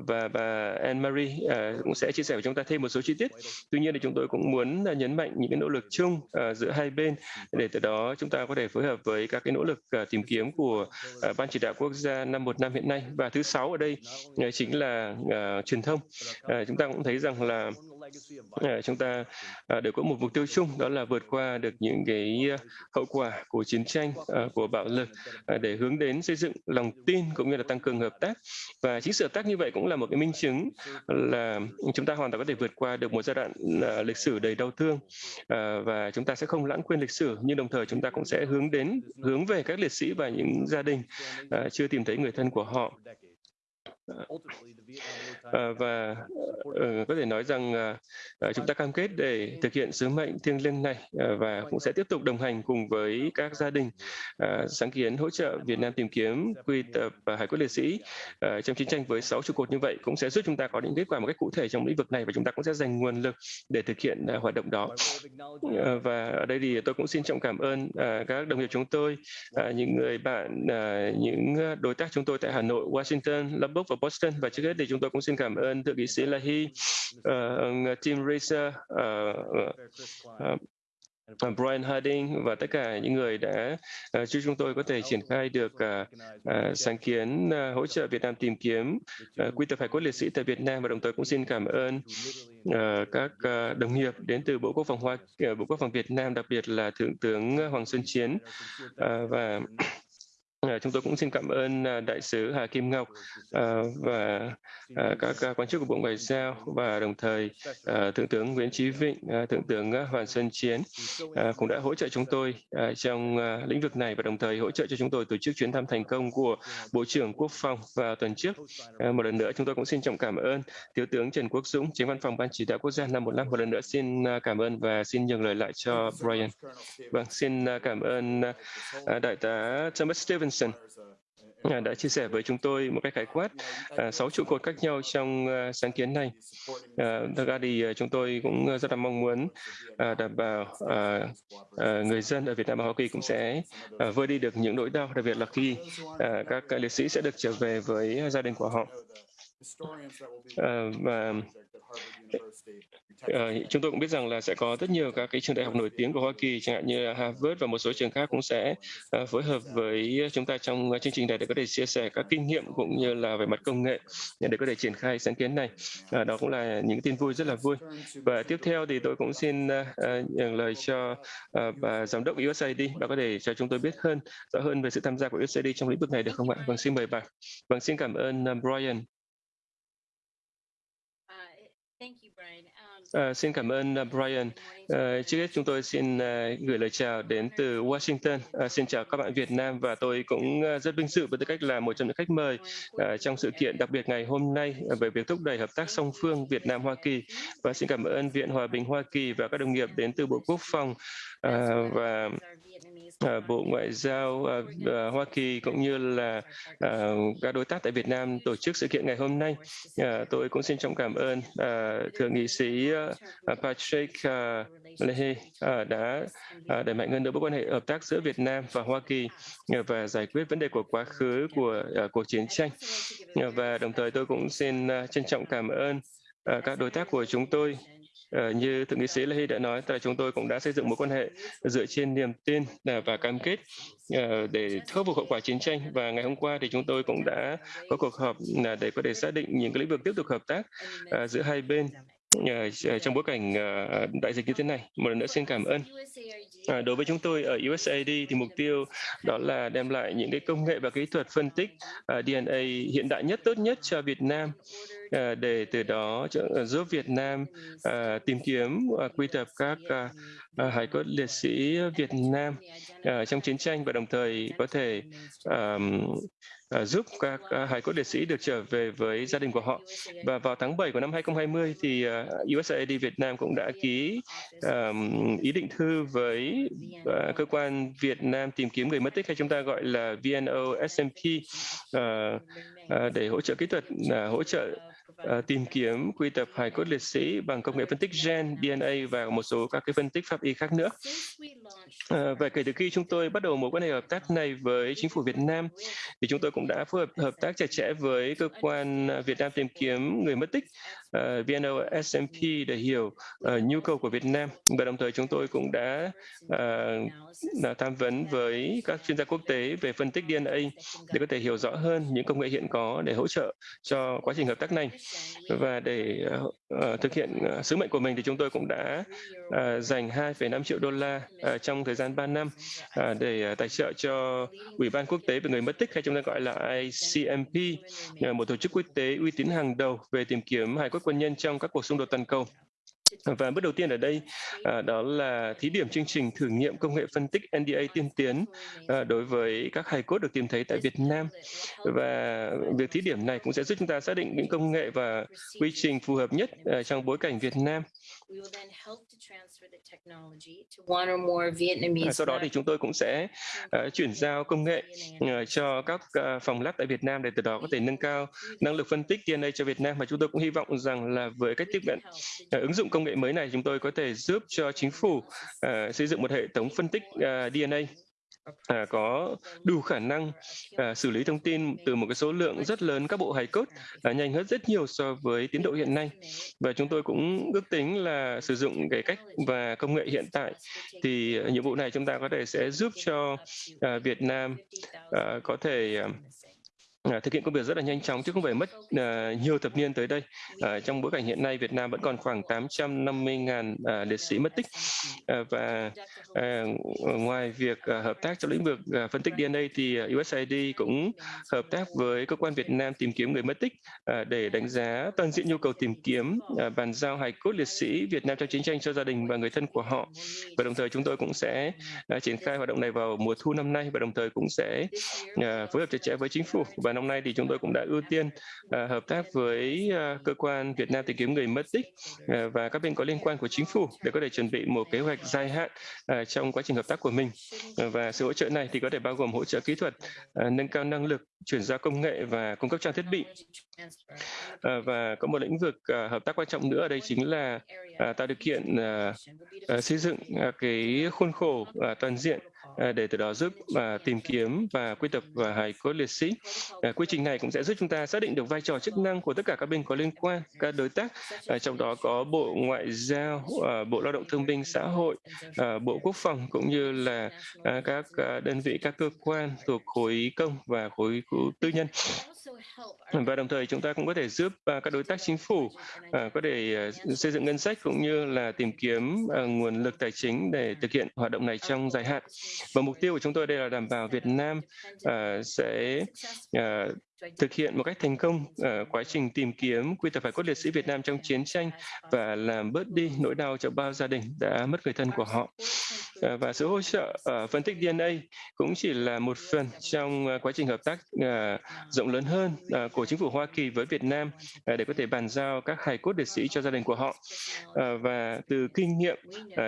và bà Anne Marie cũng sẽ chia sẻ với chúng ta thêm một số chi tiết. Tuy nhiên thì chúng tôi cũng muốn nhấn mạnh những cái nỗ lực chung giữa hai bên để từ đó chúng ta có thể phối hợp với các cái nỗ lực tìm kiếm của ban chỉ đạo quốc gia năm một năm hiện nay và thứ sáu ở đây Ờ, chính là uh, truyền thông. Uh, chúng ta cũng thấy rằng là uh, chúng ta uh, đều có một mục tiêu chung đó là vượt qua được những cái hậu quả của chiến tranh, uh, của bạo lực uh, để hướng đến xây dựng lòng tin cũng như là tăng cường hợp tác. Và chính sự hợp tác như vậy cũng là một cái minh chứng là chúng ta hoàn toàn có thể vượt qua được một giai đoạn uh, lịch sử đầy đau thương uh, và chúng ta sẽ không lãng quên lịch sử nhưng đồng thời chúng ta cũng sẽ hướng đến hướng về các liệt sĩ và những gia đình uh, chưa tìm thấy người thân của họ và uh, có thể nói rằng uh, chúng ta cam kết để thực hiện sứ mệnh thiêng liêng này và cũng sẽ tiếp tục đồng hành cùng với các gia đình sáng kiến hỗ trợ Việt Nam tìm kiếm quy tập hải cốt liệt sĩ. Trong chiến tranh với sáu trụ cột như vậy cũng sẽ giúp chúng ta có những kết quả một cách cụ thể trong lĩnh vực này và chúng ta cũng sẽ dành nguồn lực để thực hiện hoạt động đó. Và ở đây thì tôi cũng xin trọng cảm ơn các đồng nghiệp chúng tôi, những người bạn, những đối tác chúng tôi tại Hà Nội, Washington, Lubbock và Boston. Và trước hết thì chúng tôi cũng xin cảm ơn thượng nghị sĩ Lahi, ờ, uh, Tim Racer, uh, uh, Brian Harding và tất cả những người đã uh, giúp chúng tôi có thể triển khai được uh, uh, sáng kiến uh, hỗ trợ Việt Nam tìm kiếm uh, quy tập hải cốt liệt sĩ tại Việt Nam. Và đồng thời cũng xin cảm ơn uh, các uh, đồng nghiệp đến từ Bộ Quốc phòng Hoa, uh, Bộ Quốc phòng Việt Nam, đặc biệt là Thượng tướng Hoàng Xuân Chiến. Uh, và Ờ, chúng tôi cũng xin cảm ơn à, đại sứ Hà Kim Ngọc à, và à, các quan chức của Bộ Ngoại giao và đồng thời Thượng tướng Nguyễn Chí Vịnh, Thượng tướng Hoàng Xuân Chiến cũng đã hỗ trợ chúng tôi trong lĩnh vực này và đồng thời hỗ trợ cho chúng tôi tổ chức chuyến thăm thành công của Bộ trưởng Quốc phòng vào tuần trước. Một lần nữa chúng tôi cũng xin trọng cảm ơn Thiếu tướng Trần Quốc Dũng, Chính văn phòng Ban chỉ đạo quốc gia năm một năm. Một lần nữa xin cảm ơn và xin nhường lời lại cho Brian. Vâng, xin cảm ơn Đại tá Thomas Stevens Johnson à, đã chia sẻ với chúng tôi một cách khái quát à, sáu trụ cột khác nhau trong à, sáng kiến này. À, thật ra thì chúng tôi cũng rất là mong muốn đảm bảo người dân ở Việt Nam và Hoa Kỳ cũng sẽ vơi đi được những nỗi đau, đặc biệt là khi các liệt sĩ sẽ được trở về với gia đình của họ. Và chúng tôi cũng biết rằng là sẽ có rất nhiều các cái trường đại học nổi tiếng của Hoa Kỳ, chẳng hạn như Harvard và một số trường khác cũng sẽ uh, phối hợp với chúng ta trong chương trình này để có thể chia sẻ các kinh nghiệm cũng như là về mặt công nghệ để có thể triển khai sáng kiến này. Đó cũng là những tin vui rất là vui. Và tiếp theo thì tôi cũng xin nhận lời cho bà giám đốc USAID, bà có thể cho chúng tôi biết hơn rõ hơn về sự tham gia của USAID trong lĩnh vực này được không ạ? Vâng, xin mời bà. Vâng, xin cảm ơn Brian. Uh, xin cảm ơn uh, Brian. Uh, trước hết chúng tôi xin uh, gửi lời chào đến từ Washington. Uh, xin chào các bạn Việt Nam và tôi cũng uh, rất vinh dự với tư cách là một trong những khách mời uh, trong sự kiện đặc biệt ngày hôm nay về việc thúc đẩy hợp tác song phương Việt Nam Hoa Kỳ. Và xin cảm ơn Viện Hòa bình Hoa Kỳ và các đồng nghiệp đến từ Bộ Quốc phòng uh, và uh, Bộ Ngoại giao uh, uh, Hoa Kỳ cũng như là uh, các đối tác tại Việt Nam tổ chức sự kiện ngày hôm nay. Uh, tôi cũng xin trọng cảm ơn uh, thượng nghị sĩ uh, Patrick uh, Leahy uh, đã uh, đẩy mạnh hơn nữa mối quan hệ hợp tác giữa Việt Nam và Hoa Kỳ uh, và giải quyết vấn đề của quá khứ của uh, cuộc chiến tranh. Uh, và đồng thời tôi cũng xin uh, trân trọng cảm ơn uh, các đối tác của chúng tôi Ờ, như thượng nghị sĩ Leahy đã nói, là chúng tôi cũng đã xây dựng mối quan hệ dựa trên niềm tin à, và cam kết ờ, để khắc phục hậu quả chiến tranh. Và ngày hôm qua thì chúng tôi cũng đã có cuộc họp à, để có thể xác định những cái lĩnh vực tiếp tục hợp tác à, giữa hai bên trong bối cảnh đại dịch như thế này. Một lần nữa xin cảm ơn. À, đối với chúng tôi ở USAID thì mục tiêu đó là đem lại những cái công nghệ và kỹ thuật phân tích uh, DNA hiện đại nhất, tốt nhất cho Việt Nam uh, Ờ, để từ đó ờ, giúp Việt Nam ờ, tìm kiếm quy tập các hải cốt liệt sĩ Việt Nam trong chiến tranh và đồng thời có thể giúp các hải cốt liệt sĩ được trở về với gia đình của họ. Và vào tháng 7 của năm 2020 thì USAID Việt Nam cũng đã ký ý định thư với cơ quan Việt Nam tìm kiếm người mất tích hay chúng ta gọi là VNO SMP để hỗ trợ kỹ thuật hỗ trợ uh, tìm kiếm quy tập hài cốt liệt sĩ bằng công nghệ phân tích gen, DNA và một số các cái phân tích pháp y khác nữa. Uh, và kể từ khi chúng tôi bắt đầu mối quan hệ hợp tác này với chính phủ Việt Nam, thì chúng tôi cũng đã phối hợp hợp tác chặt chẽ với cơ quan à, Việt Nam tìm kiếm người mất tích Ờ, uh, VNO SMP để hiểu uh, nhu cầu của Việt Nam. Và đồng thời chúng tôi cũng đã uh, tham vấn với các chuyên gia quốc tế về phân tích DNA để có thể hiểu rõ hơn những công nghệ hiện có để hỗ trợ cho quá trình hợp tác này. Và để uh, thực hiện uh, sứ mệnh của mình thì chúng tôi cũng đã uh, dành 2,5 triệu đô la uh, trong thời gian 3 năm uh, để uh, tài trợ cho Ủy ban quốc tế về người mất tích hay chúng ta gọi là ICMP, uh, một tổ chức quốc tế uy tín hàng đầu về tìm kiếm hài cốt quân nhân trong các cuộc xung đột toàn cầu. Và bước đầu tiên ở đây à, đó là thí điểm chương trình thử nghiệm công nghệ phân tích NDA tiên tiến à, đối với các hài cốt được tìm thấy tại Việt Nam. Và việc thí điểm này cũng sẽ giúp chúng ta xác định những công nghệ và quy trình phù hợp nhất à, trong bối cảnh Việt Nam. À, sau đó thì chúng tôi cũng sẽ uh, chuyển giao công nghệ uh, cho các uh, phòng lab tại Việt Nam để từ đó có thể nâng cao năng lực phân tích DNA cho Việt Nam và chúng tôi cũng hy vọng rằng là với cách tiếp cận uh, ứng dụng công nghệ mới này chúng tôi có thể giúp cho chính phủ uh, xây dựng một hệ thống phân tích ờ, uh, DNA à, ờ, có đủ khả năng à, xử lý thông tin từ một cái số lượng rất lớn các bộ hài cốt à, nhanh hơn rất nhiều so với tiến độ hiện nay. Và chúng tôi cũng ước tính là sử dụng cái cách và công nghệ hiện tại thì nhiệm vụ này chúng ta có thể sẽ giúp cho à, Việt Nam à, có thể à, À, thực hiện công việc rất là nhanh chóng chứ không phải mất uh, nhiều thập niên tới đây. Uh, trong bối cảnh hiện nay Việt Nam vẫn còn khoảng 850.000 uh, liệt sĩ mất tích uh, và uh, ngoài việc uh, hợp tác trong lĩnh vực uh, phân tích DNA thì uh, USAID cũng hợp tác với cơ quan Việt Nam tìm kiếm người mất tích uh, để đánh giá toàn diện nhu cầu tìm kiếm uh, bàn giao hài cốt liệt sĩ Việt Nam trong chiến tranh cho gia đình và người thân của họ và đồng thời chúng tôi cũng sẽ uh, triển khai hoạt động này vào mùa thu năm nay và đồng thời cũng sẽ uh, phối hợp chặt chẽ với chính phủ và và năm nay thì chúng tôi cũng đã ưu tiên uh, hợp tác với uh, cơ quan Việt Nam tìm kiếm người mất tích uh, và các bên có liên quan của chính phủ để có thể chuẩn bị một kế hoạch dài hạn uh, trong quá trình hợp tác của mình. Uh, và sự hỗ trợ này thì có thể bao gồm hỗ trợ kỹ thuật, uh, nâng cao năng lực, chuyển giao công nghệ và cung cấp trang thiết bị. Uh, và có một lĩnh vực uh, hợp tác quan trọng nữa ở đây chính là uh, tạo điều kiện uh, uh, xây dựng uh, cái khuôn khổ uh, toàn diện Ờ, để từ đó giúp à, tìm kiếm và quy tập và hài cốt liệt sĩ. À, quy trình này cũng sẽ giúp chúng ta xác định được vai trò chức năng của tất cả các bên có liên quan, các đối tác, à, trong đó có Bộ Ngoại giao, Bộ Lao động Thương binh Xã hội, Bộ Quốc phòng cũng như là các đơn vị, các cơ quan thuộc khối công và khối tư nhân. Và đồng thời chúng ta cũng có thể giúp uh, các đối tác chính phủ uh, có thể uh, xây dựng ngân sách cũng như là tìm kiếm nguồn lực tài chính để thực hiện hoạt động này trong dài hạn. Và mục tiêu của chúng tôi đây là đảm bảo Việt Nam sẽ thực hiện một cách thành công ở quá trình tìm kiếm quy tập hải cốt liệt sĩ Việt Nam trong chiến tranh và làm bớt đi nỗi đau cho bao gia đình đã mất người thân của họ. Ờ, và sự hỗ trợ ờ, phân tích DNA cũng chỉ là một phần trong quá trình hợp tác rộng lớn hơn của chính phủ Hoa Kỳ với Việt Nam để có thể bàn giao các hải cốt liệt sĩ cho gia đình của họ. Và từ kinh nghiệm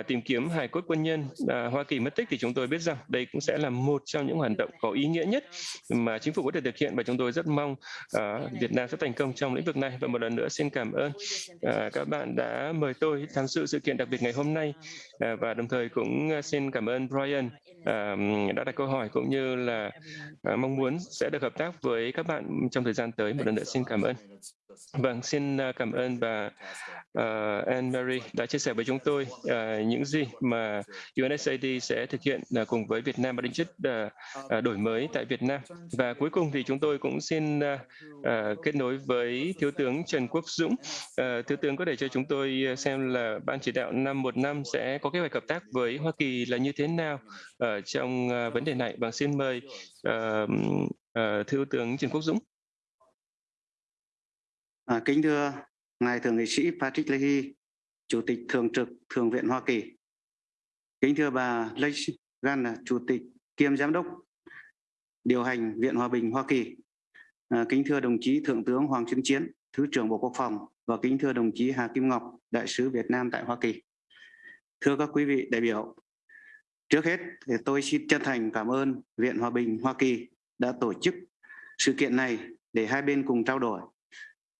tìm kiếm hải cốt quân nhân Hoa Kỳ mất tích thì chúng tôi biết rằng đây cũng sẽ là một trong những hoạt động có ý nghĩa nhất mà chính phủ có thể thực hiện và chúng tôi rất rất mong uh, Việt Nam sẽ thành công trong lĩnh vực này. Và một lần nữa xin cảm ơn uh, các bạn đã mời tôi tham dự sự kiện đặc biệt ngày hôm nay. Uh, và đồng thời cũng xin cảm ơn Brian uh, đã đặt câu hỏi cũng như là uh, mong muốn sẽ được hợp tác với các bạn trong thời gian tới. Một lần nữa xin cảm ơn Vâng, xin à, cảm ơn bà uh, Anne Marie đã chia sẻ với chúng tôi uh, những gì mà UNSAID sẽ thực hiện uh, cùng với Việt Nam và định chất uh, đổi mới tại Việt Nam. Và cuối cùng thì chúng tôi cũng xin uh, uh, kết nối với Thiếu tướng Trần Quốc Dũng. Uh, Thiếu tướng có thể cho chúng tôi xem là Ban chỉ đạo năm một năm sẽ có kế hoạch hợp tác với Hoa Kỳ là như thế nào ở trong uh, vấn đề này. Vâng, xin mời uh, uh, Thiếu tướng Trần Quốc Dũng. À, kính thưa Ngài Thượng nghị sĩ Patrick Leahy, Chủ tịch Thường trực Thượng viện Hoa Kỳ. Kính thưa bà Leigh Gan, Chủ tịch kiêm Giám đốc điều hành Viện Hòa bình Hoa Kỳ. À, kính thưa đồng chí Thượng tướng Hoàng Xuân Chiến, Thứ trưởng Bộ Quốc phòng và kính thưa đồng chí Hà Kim Ngọc, Đại sứ Việt Nam tại Hoa Kỳ. Thưa các quý vị đại biểu, trước hết thì tôi xin chân thành cảm ơn Viện Hòa bình Hoa Kỳ đã tổ chức sự kiện này để hai bên cùng trao đổi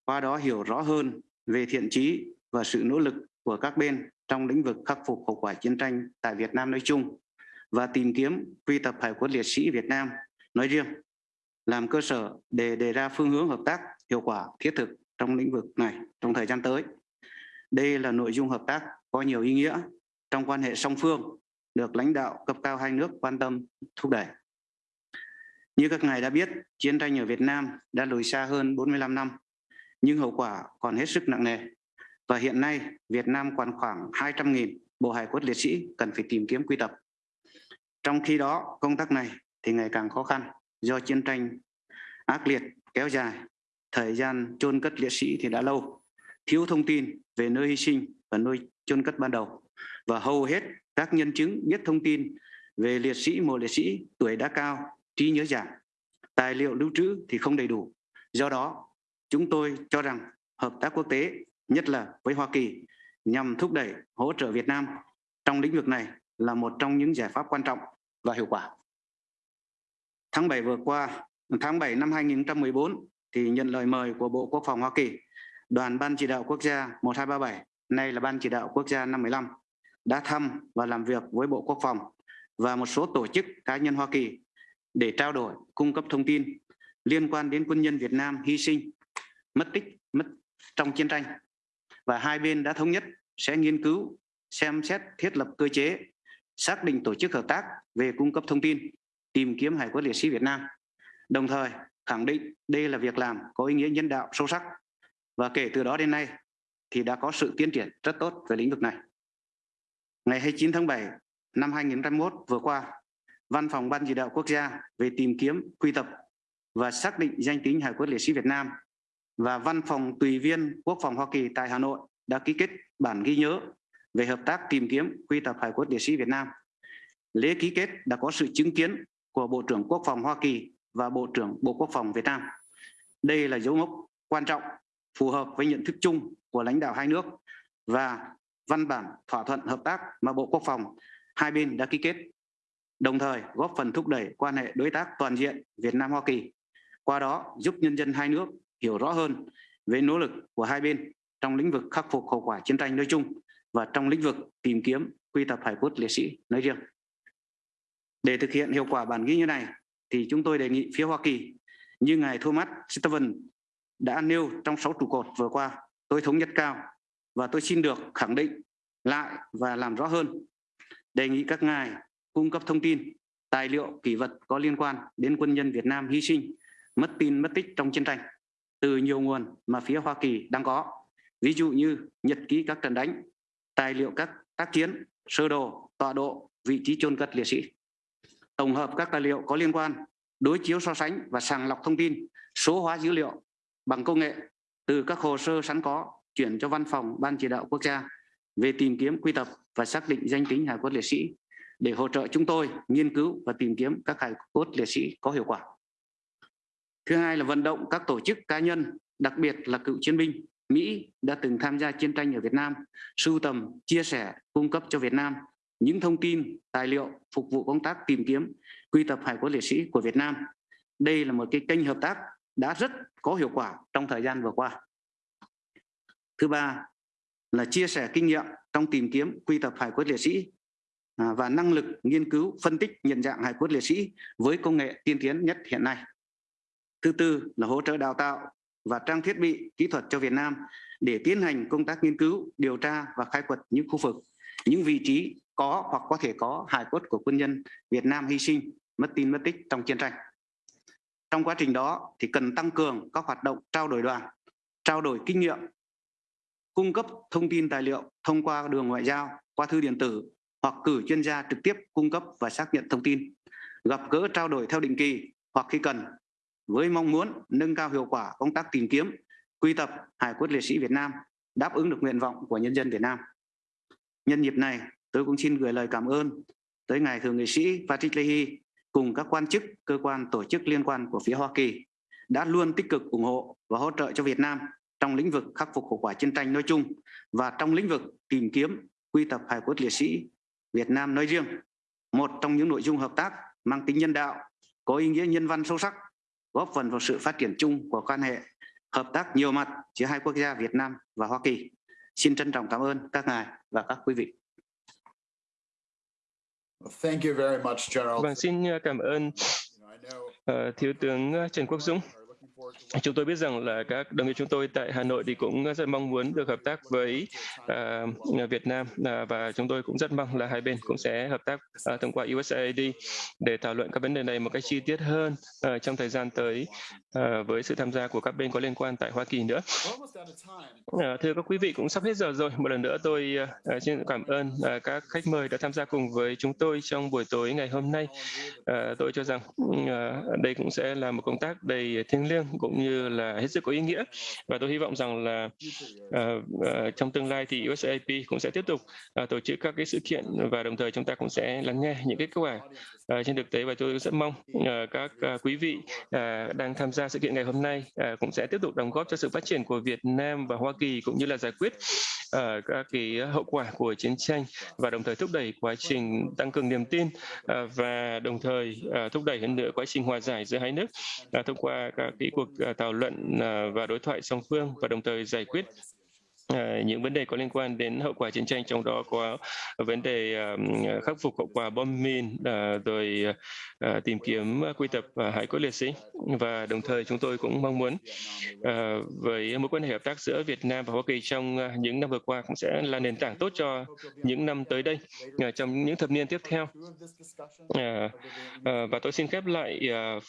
qua đó hiểu rõ hơn về thiện trí và sự nỗ lực của các bên trong lĩnh vực khắc phục hậu quả chiến tranh tại Việt Nam nói chung và tìm kiếm quy tập hải quân liệt sĩ Việt Nam nói riêng làm cơ sở để đề ra phương hướng hợp tác hiệu quả thiết thực trong lĩnh vực này trong thời gian tới. Đây là nội dung hợp tác có nhiều ý nghĩa trong quan hệ song phương được lãnh đạo cấp cao hai nước quan tâm thúc đẩy. Như các ngài đã biết, chiến tranh ở Việt Nam đã lùi xa hơn 45 năm nhưng hậu quả còn hết sức nặng nề. Và hiện nay Việt Nam còn khoảng 200.000 bộ hài cốt liệt sĩ cần phải tìm kiếm quy tập. Trong khi đó công tác này thì ngày càng khó khăn do chiến tranh ác liệt kéo dài, thời gian chôn cất liệt sĩ thì đã lâu, thiếu thông tin về nơi hy sinh và nơi chôn cất ban đầu và hầu hết các nhân chứng biết thông tin về liệt sĩ mộ liệt sĩ tuổi đã cao, trí nhớ giảm, tài liệu lưu trữ thì không đầy đủ. Do đó Chúng tôi cho rằng hợp tác quốc tế, nhất là với Hoa Kỳ, nhằm thúc đẩy hỗ trợ Việt Nam trong lĩnh vực này là một trong những giải pháp quan trọng và hiệu quả. Tháng 7 vừa qua, tháng 7 năm 2014 thì nhận lời mời của Bộ Quốc phòng Hoa Kỳ, đoàn Ban chỉ đạo quốc gia 1237, nay là Ban chỉ đạo quốc gia 515, đã thăm và làm việc với Bộ Quốc phòng và một số tổ chức cá nhân Hoa Kỳ để trao đổi, cung cấp thông tin liên quan đến quân nhân Việt Nam hy sinh mất tích mất trong chiến tranh. Và hai bên đã thống nhất sẽ nghiên cứu xem xét thiết lập cơ chế xác định tổ chức hợp tác về cung cấp thông tin tìm kiếm hải cốt liệt sĩ Việt Nam. Đồng thời khẳng định đây là việc làm có ý nghĩa nhân đạo sâu sắc. Và kể từ đó đến nay thì đã có sự tiến triển rất tốt về lĩnh vực này. Ngày 29 tháng 7 năm 2021 vừa qua, Văn phòng Ban chỉ đạo quốc gia về tìm kiếm, quy tập và xác định danh tính hải cốt liệt sĩ Việt Nam và Văn phòng Tùy viên Quốc phòng Hoa Kỳ tại Hà Nội đã ký kết bản ghi nhớ về hợp tác tìm kiếm quy tập hải cốt liệt sĩ Việt Nam. Lễ ký kết đã có sự chứng kiến của Bộ trưởng Quốc phòng Hoa Kỳ và Bộ trưởng Bộ Quốc phòng Việt Nam. Đây là dấu mốc quan trọng phù hợp với nhận thức chung của lãnh đạo hai nước và văn bản thỏa thuận hợp tác mà Bộ Quốc phòng hai bên đã ký kết, đồng thời góp phần thúc đẩy quan hệ đối tác toàn diện Việt Nam Hoa Kỳ, qua đó giúp nhân dân hai nước hiểu rõ hơn về nỗ lực của hai bên trong lĩnh vực khắc phục hậu quả chiến tranh nói chung và trong lĩnh vực tìm kiếm quy tập hải cốt liệt sĩ nói riêng. Để thực hiện hiệu quả bản ghi như này thì chúng tôi đề nghị phía Hoa Kỳ như ngài Thomas Steven đã nêu trong sáu trụ cột vừa qua, tôi thống nhất cao và tôi xin được khẳng định lại và làm rõ hơn. Đề nghị các ngài cung cấp thông tin, tài liệu, kỷ vật có liên quan đến quân nhân Việt Nam hy sinh, mất tin, mất tích trong chiến tranh từ nhiều nguồn mà phía Hoa Kỳ đang có. Ví dụ như nhật ký các trận đánh, tài liệu các tác chiến, sơ đồ, tọa độ, vị trí chôn cất liệt sĩ. Tổng hợp các tài liệu có liên quan, đối chiếu so sánh và sàng lọc thông tin, số hóa dữ liệu bằng công nghệ từ các hồ sơ sẵn có chuyển cho văn phòng Ban chỉ đạo quốc gia về tìm kiếm quy tập và xác định danh tính hải cốt liệt sĩ để hỗ trợ chúng tôi nghiên cứu và tìm kiếm các hải cốt liệt sĩ có hiệu quả. Thứ hai là vận động các tổ chức cá nhân, đặc biệt là cựu chiến binh Mỹ đã từng tham gia chiến tranh ở Việt Nam, sưu tầm, chia sẻ, cung cấp cho Việt Nam những thông tin, tài liệu phục vụ công tác tìm kiếm, quy tập hải cốt liệt sĩ của Việt Nam. Đây là một cái kênh hợp tác đã rất có hiệu quả trong thời gian vừa qua. Thứ ba là chia sẻ kinh nghiệm trong tìm kiếm quy tập hải cốt liệt sĩ à, và năng lực nghiên cứu phân tích nhận dạng hải cốt liệt sĩ với công nghệ tiên tiến nhất hiện nay. Thứ tư là hỗ trợ đào tạo và trang thiết bị kỹ thuật cho Việt Nam để tiến hành công tác nghiên cứu, điều tra và khai quật những khu vực, những vị trí có hoặc có thể có hài cốt của quân nhân Việt Nam hy sinh, mất tin mất tích trong chiến tranh. Trong quá trình đó thì cần tăng cường các hoạt động trao đổi đoàn, trao đổi kinh nghiệm, cung cấp thông tin tài liệu thông qua đường ngoại giao, qua thư điện tử hoặc cử chuyên gia trực tiếp cung cấp và xác nhận thông tin, gặp gỡ trao đổi theo định kỳ hoặc khi cần với mong muốn nâng cao hiệu quả công tác tìm kiếm, quy tập hải cốt liệt sĩ Việt Nam, đáp ứng được nguyện vọng của nhân dân Việt Nam. Nhân dịp này, tôi cũng xin gửi lời cảm ơn tới Ngài Thượng nghị sĩ Patrick Leahy cùng các quan chức, cơ quan, tổ chức liên quan của phía Hoa Kỳ đã luôn tích cực ủng hộ và hỗ trợ cho Việt Nam trong lĩnh vực khắc phục hậu quả chiến tranh nói chung và trong lĩnh vực tìm kiếm quy tập hải cốt liệt sĩ Việt Nam nói riêng. Một trong những nội dung hợp tác mang tính nhân đạo, có ý nghĩa nhân văn sâu sắc, góp phần vào sự phát triển chung của quan hệ hợp tác nhiều mặt giữa hai quốc gia Việt Nam và Hoa Kỳ. Xin trân trọng cảm ơn các ngài và các quý vị. Thank you very much, General. Vâng, xin ờ, cảm ơn uh, Thiếu tướng ờ, Trần Quốc Dũng. Chúng tôi biết rằng là các đồng nghiệp chúng tôi tại Hà Nội thì cũng rất mong muốn được hợp tác với uh, Việt Nam uh, và chúng tôi cũng rất mong là hai bên cũng sẽ hợp tác uh, thông qua USAID để thảo luận các vấn đề này một cách chi tiết hơn uh, trong thời gian tới uh, với sự tham gia của các bên có liên quan tại Hoa Kỳ nữa. Uh, thưa các quý vị cũng sắp hết giờ rồi. Một lần nữa tôi uh, xin cảm ơn uh, các khách mời đã tham gia cùng với chúng tôi trong buổi tối ngày hôm nay. Uh, tôi cho rằng uh, đây cũng sẽ là một công tác đầy thiêng liêng [LAUGHS] cũng như là hết sức có ý nghĩa. Và tôi hy vọng rằng là uh, uh, trong tương lai thì USAP cũng sẽ tiếp tục uh, tổ chức các cái sự kiện và đồng thời chúng ta cũng sẽ lắng nghe những cái kết quả. Ờ, trên thực tế và tôi rất mong ờ, các ờ, quý vị đang tham gia sự kiện ngày hôm nay cũng sẽ tiếp tục đóng góp cho sự phát triển của Việt Nam và Hoa Kỳ cũng như là giải quyết các cái hậu quả của chiến tranh và đồng thời thúc đẩy quá trình tăng cường niềm tin và đồng thời thúc đẩy hơn nữa quá trình hòa giải giữa hai nước thông qua các cái cuộc thảo luận và đối thoại song phương và đồng thời giải quyết Ờ, những vấn đề có liên quan đến hậu quả chiến tranh, trong đó có vấn đề khắc phục hậu quả bom mìn ờ, rồi ờ, tìm kiếm quy tập hải cốt liệt sĩ. Và đồng thời chúng tôi cũng mong muốn với mối quan hệ hợp tác giữa Việt Nam và Hoa Kỳ trong những năm vừa qua cũng sẽ là nền tảng tốt cho những năm tới đây trong những thập niên tiếp theo. Và tôi xin khép lại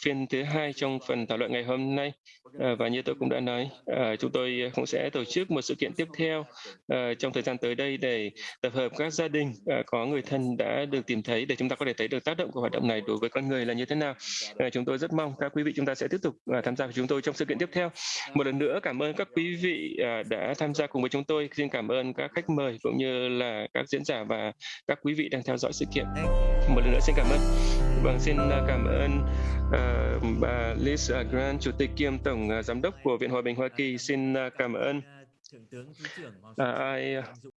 phiên thứ hai trong phần thảo luận ngày hôm nay. Và như tôi cũng đã nói chúng tôi cũng sẽ tổ chức một sự kiện tiếp tiếp theo uh, trong thời gian tới đây để tập hợp các gia đình uh, có người thân đã được tìm thấy để chúng ta có thể thấy được tác động của hoạt động này đối với con người là như thế nào. Uh, chúng tôi rất mong các quý vị chúng ta sẽ tiếp tục uh, tham gia với chúng tôi trong sự kiện tiếp theo. Một lần nữa cảm ơn các quý vị uh, đã tham gia cùng với chúng tôi. Xin cảm ơn các khách mời cũng như là các diễn giả và các quý vị đang theo dõi sự kiện. Một lần nữa xin cảm ơn. Vâng, xin cảm ơn uh, bà Liz Grant, Chủ tịch kiêm Tổng uh, Giám đốc của Viện Hòa bình Hoa Kỳ. Xin uh, cảm ơn Thượng